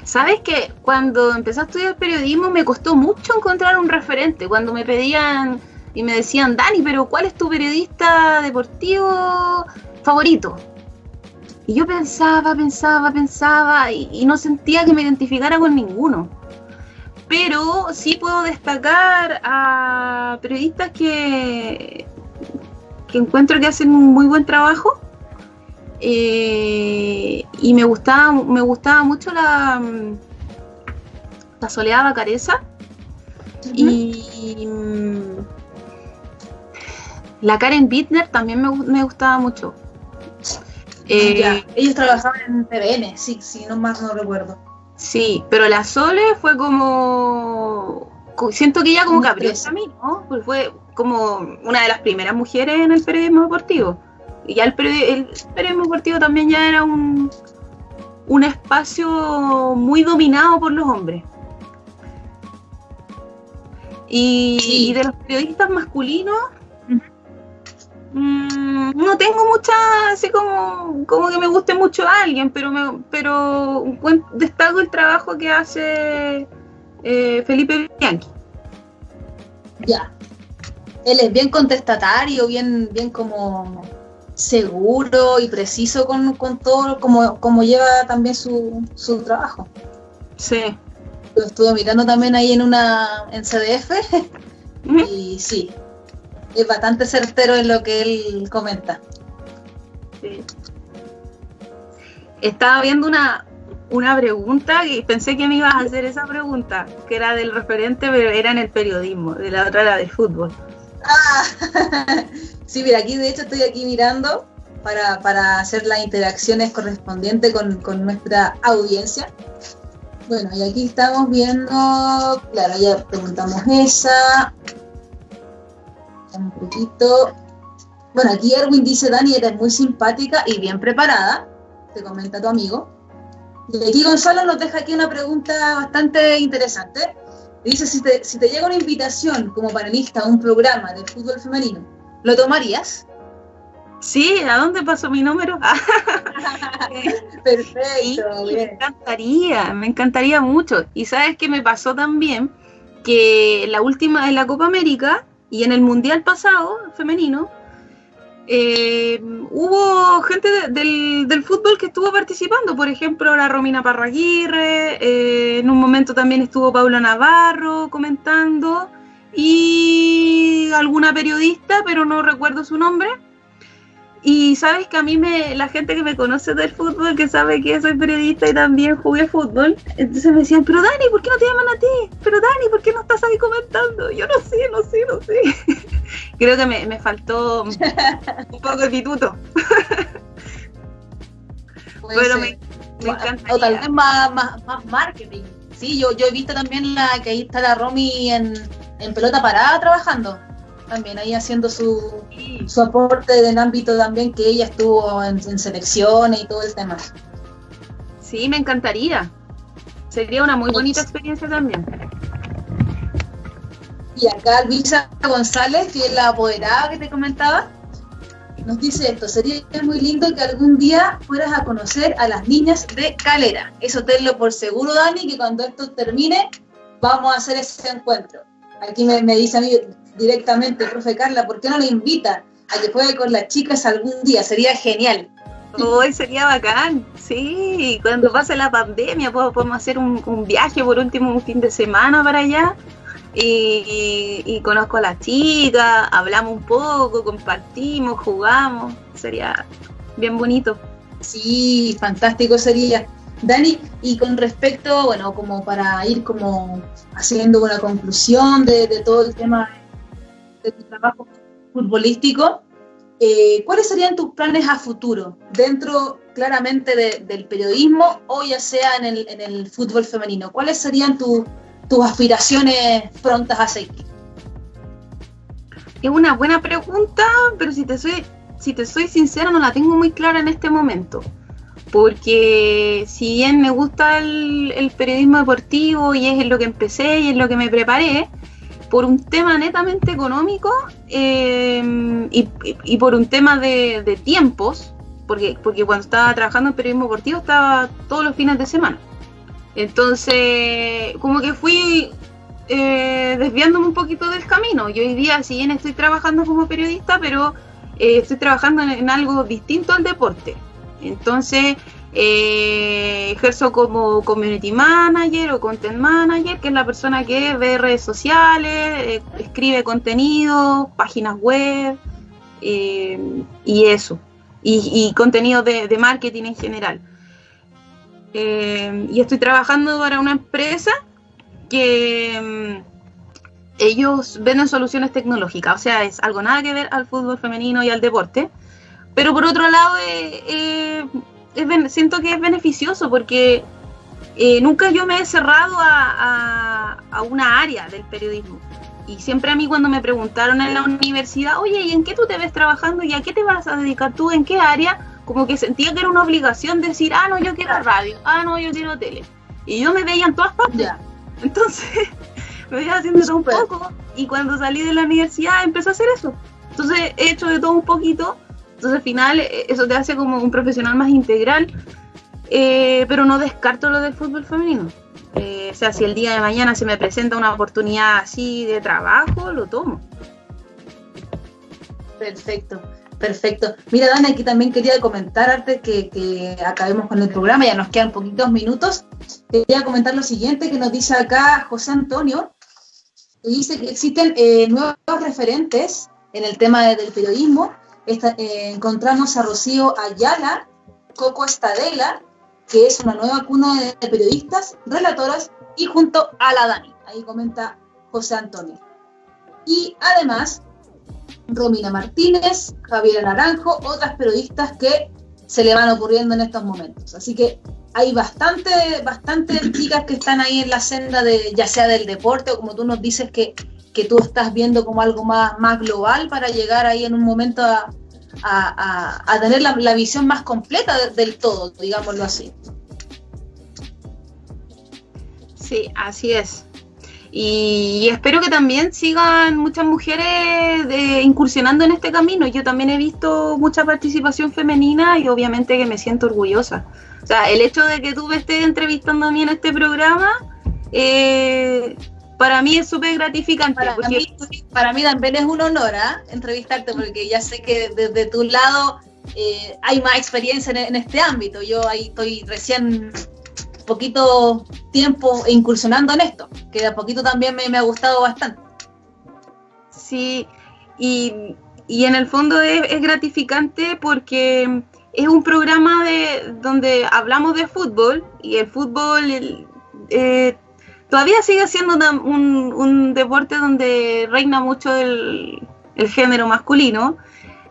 Sabes que cuando empecé a estudiar periodismo me costó mucho encontrar un referente. Cuando me pedían y me decían, Dani, pero ¿cuál es tu periodista deportivo favorito? Y yo pensaba, pensaba, pensaba y, no sentía que me identificara con ninguno. Pero sí puedo destacar a periodistas que, que encuentro que hacen un muy buen trabajo. Eh, y me gustaba, me gustaba mucho la, la Soleada Careza. Y la Karen Bittner también me, me gustaba mucho. Eh, ellos trabajaban en TVN, sí, sí, no más no recuerdo. Sí, pero la Sole fue como. Siento que ella como que abrió ¿no? Pues fue como una de las primeras mujeres en el periodismo deportivo. Y ya el, periodismo deportivo también ya era un, un espacio muy dominado por los hombres. y de los periodistas masculinos, Mm, no tengo mucha, así como, como que me guste mucho a alguien, pero, me, pero destaco el trabajo que hace eh, Felipe Bianchi. Ya. Él es bien contestatario, bien, bien como seguro y preciso con, todo, como, como lleva también su, su trabajo. Sí. Lo estuve mirando también ahí en una en CDF y sí, es bastante certero en lo que él comenta. Estaba viendo una, una pregunta y pensé que me ibas a hacer esa pregunta, que era del referente, pero era en el periodismo, de la otra era del fútbol. Ah, sí, mira, aquí de hecho estoy aquí mirando para, para hacer las interacciones correspondientes con, con, nuestra audiencia. Bueno, y aquí estamos viendo, claro, ya preguntamos esa, un poquito. Bueno, aquí Erwin dice, Dani, eres muy simpática y bien preparada, te comenta tu amigo. Y aquí Gonzalo nos deja aquí una pregunta bastante interesante. Dice, si te, si te llega una invitación como panelista a un programa de fútbol femenino, ¿lo tomarías? Sí, ¿a dónde pasó mi número? Perfecto. me encantaría, me encantaría mucho. Y sabes qué me pasó también que la última en la Copa América y en el Mundial pasado, femenino, eh, hubo gente del, fútbol que estuvo participando, por ejemplo, la Romina Parraguirre, eh, en un momento también estuvo Paula Navarro comentando, y alguna periodista, pero no recuerdo su nombre. Y sabes que a mí me, la gente que me conoce del fútbol, que sabe que soy periodista y también jugué fútbol, entonces me decían, pero Dani, ¿por qué no te llaman a ti? Pero Dani, ¿por qué no estás ahí comentando? Yo no sé, no sé, no sé. Creo que me, faltó un poco de pituto. pero me, encanta. O tal vez más, marketing. Sí, yo, yo he visto también la que ahí está la Romy en, en pelota parada trabajando también ahí haciendo su, su aporte en ámbito también que ella estuvo en, selecciones y todo el tema. Sí, me encantaría. Sería una muy bonita experiencia también. Y acá Luisa González, que es la apoderada que te comentaba, nos dice esto, sería muy lindo que algún día fueras a conocer a las niñas de Calera. Eso tenlo por seguro, Dani, que cuando esto termine vamos a hacer ese encuentro. Aquí me, me dice a mí, directamente, profe Carla, ¿por qué no le invita a que juegue con las chicas algún día? Sería genial. Hoy sería bacán, sí, cuando pase la pandemia podemos hacer un, viaje por último un fin de semana para allá y, conozco a las chicas, hablamos un poco, compartimos, jugamos, sería bien bonito. Sí, fantástico sería. Dani, y con respecto, bueno, como para ir como haciendo una conclusión de, de todo el tema de tu trabajo futbolístico, eh, ¿cuáles serían tus planes a futuro dentro claramente del periodismo o ya sea en el, fútbol femenino? ¿Cuáles serían tus aspiraciones prontas a seguir? Es una buena pregunta, pero si te soy, si te soy sincera no la tengo muy clara en este momento. porque si bien me gusta el, periodismo deportivo y es en lo que empecé y en lo que me preparé, por un tema netamente económico eh, y, por un tema de, tiempos, porque, porque cuando estaba trabajando en periodismo deportivo estaba todos los fines de semana. Entonces, como que fui eh, desviándome un poquito del camino. Y hoy día, si bien estoy trabajando como periodista, pero eh, estoy trabajando en, algo distinto al deporte. Entonces, eh, ejerzo como community manager o content manager, que es la persona que ve redes sociales, escribe contenido, páginas web y eso. Y, contenido de, marketing en general. y estoy trabajando para una empresa que mm, ellos venden soluciones tecnológicas, o sea, es algo nada que ver al fútbol femenino y al deporte, pero por otro lado eh, eh, siento que es beneficioso porque eh, nunca yo me he cerrado a, una área del periodismo. Y siempre a mí cuando me preguntaron en la universidad, oye, ¿y en qué tú te ves trabajando? ¿Y a qué te vas a dedicar tú? ¿En qué área? Como que sentía que era una obligación decir, ah, no, yo quiero radio, ah, no, yo quiero tele. Y yo me veía en todas partes. Entonces, me iba haciendo todo un poco y cuando salí de la universidad empecé a hacer eso. Entonces, he hecho de todo un poquito. Entonces, al final, eh, eso te hace como un profesional más integral, eh, pero no descarto lo del fútbol femenino. Eh, o sea, si el día de mañana se me presenta una oportunidad así de trabajo, lo tomo. Perfecto. Perfecto. Mira, Dani, aquí también quería comentar antes que, acabemos con el programa, ya nos quedan poquitos minutos. Quería comentar lo siguiente que nos dice acá José Antonio, que dice que existen nuevos referentes en el tema del periodismo. Eh, encontramos a Rocío Ayala, Coco Estadela, que es una nueva cuna de periodistas, relatoras, y junto a la Dani. Ahí comenta José Antonio. Y además Romina Martínez, Javier Naranjo, otras periodistas que se le van ocurriendo en estos momentos. Así que hay bastante, bastante chicas que están ahí en la senda de, ya sea del deporte o como tú nos dices que, que tú estás viendo como algo más, más global para llegar ahí en un momento a, a, tener la, visión más completa del todo, digámoslo así. Sí, así es. Y espero que también sigan muchas mujeres incursionando en este camino. Yo también he visto mucha participación femenina y obviamente que me siento orgullosa. O sea, el hecho de que tú me estés entrevistando a mí en este programa, eh, para mí es súper gratificante. Para, mí, también es un honor ¿ah? entrevistarte porque ya sé que desde tu lado eh, hay más experiencia en, en, este ámbito. Yo ahí estoy recién poquito tiempo incursionando en esto, que de a poquito también me, ha gustado bastante. Sí, y, en el fondo es, gratificante porque es un programa de donde hablamos de fútbol y el fútbol eh, todavía sigue siendo un, deporte donde reina mucho el, el género masculino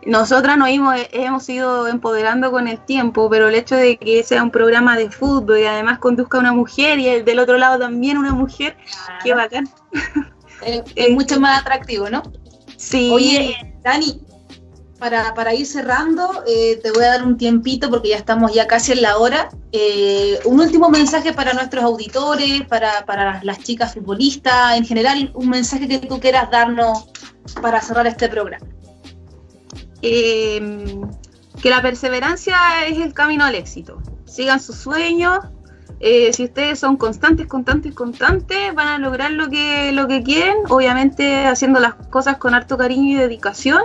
nosotras nos hemos, hemos ido empoderando con el tiempo, pero el hecho de que sea un programa de fútbol y además conduzca una mujer y el del otro lado también una mujer, qué bacán. Es, mucho más atractivo, ¿no? Sí. Oye, Dani, para, ir cerrando, eh, te voy a dar un tiempito porque ya estamos ya casi en la hora. Eh, un último mensaje para nuestros auditores, para, para las chicas futbolistas, en general, un mensaje que tú quieras darnos para cerrar este programa. Em, que la perseverancia es el camino al éxito. Sigan sus sueños. Eh, si ustedes son constantes, constantes, constantes, van a lograr lo que, lo que quieren, obviamente haciendo las cosas con harto cariño y dedicación.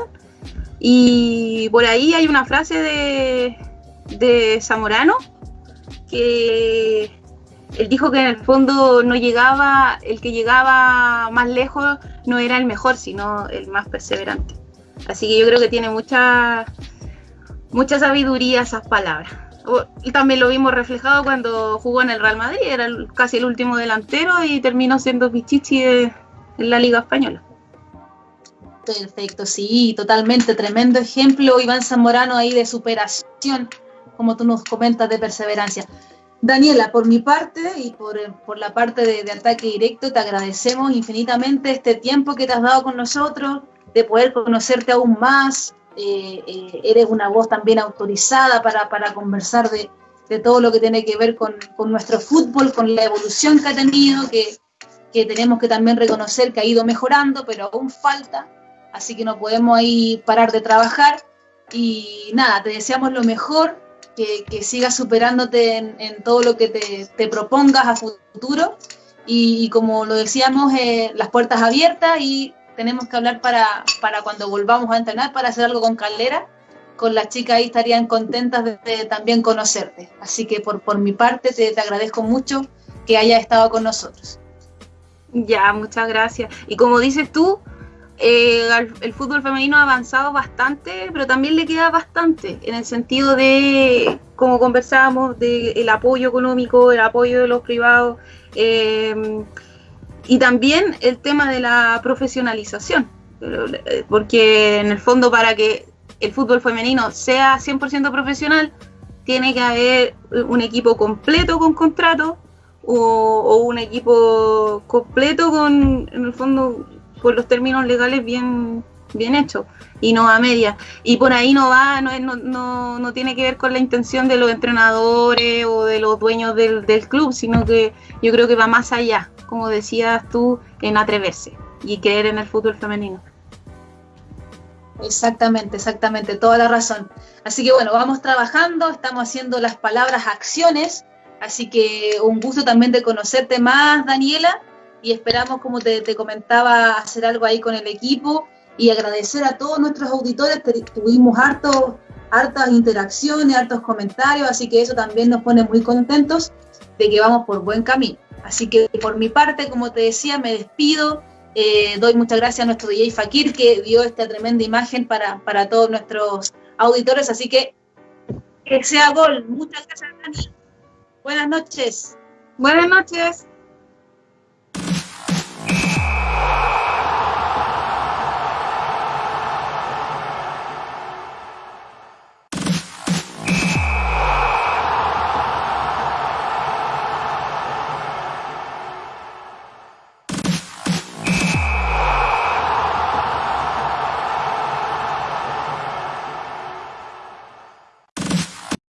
Y por ahí hay una frase de, de Zamorano que él dijo que en el fondo no llegaba, el que llegaba más lejos no era el mejor, sino el más perseverante. Así que yo creo que tiene mucha, mucha sabiduría esas palabras. También lo vimos reflejado cuando jugó en el Real Madrid, era casi el último delantero y terminó siendo Pichichi en la Liga Española. Perfecto, sí, totalmente. Tremendo ejemplo, Iván Zamorano ahí de superación, como tú nos comentas, de perseverancia. Daniela, por mi parte y por, la parte de, ataque directo, te agradecemos infinitamente este tiempo que te has dado con nosotros, de poder conocerte aún más. Eh, eh, eres una voz también autorizada para, conversar de, de todo lo que tiene que ver con, con, nuestro fútbol, con la evolución que ha tenido, que, que tenemos que también reconocer que ha ido mejorando, pero aún falta, así que no podemos ahí parar de trabajar. Y nada, te deseamos lo mejor, que, que sigas superándote en, en, todo lo que te, te propongas a futuro. Y, y como lo decíamos, eh, las puertas abiertas y tenemos que hablar para, para cuando volvamos a entrenar, para hacer algo con Caldera. Con las chicas ahí estarían contentas de, de también conocerte. Así que por, por mi parte te, te agradezco mucho que hayas estado con nosotros. Ya, muchas gracias. Y como dices tú, eh, el fútbol femenino ha avanzado bastante, pero también le queda bastante, en el sentido de, como conversábamos, del apoyo económico, el apoyo de los privados, eh, y también el tema de la profesionalización, porque en el fondo para que el fútbol femenino sea 100% profesional, tiene que haber un equipo completo con contrato o, o, un equipo completo con, en el fondo, con los términos legales bien, bien hechos y no a media. Y por ahí no va, no, no, no, no, tiene que ver con la intención de los entrenadores o de los dueños del, del club, sino que yo creo que va más allá, como decías tú, en atreverse y creer en el fútbol femenino. Exactamente, exactamente, toda la razón. Así que bueno, vamos trabajando, estamos haciendo las palabras acciones Así que un gusto también de conocerte más, Daniela, y esperamos, como te, comentaba, hacer algo ahí con el equipo y agradecer a todos nuestros auditores, tuvimos harto, hartas interacciones, hartos comentarios, así que eso también nos pone muy contentos de que vamos por buen camino. Así que por mi parte, como te decía, me despido. Eh, doy muchas gracias a nuestro DJ Fakir que dio esta tremenda imagen para, para todos nuestros auditores. Así que que sea gol. Muchas gracias, Dani. Buenas noches. Buenas noches.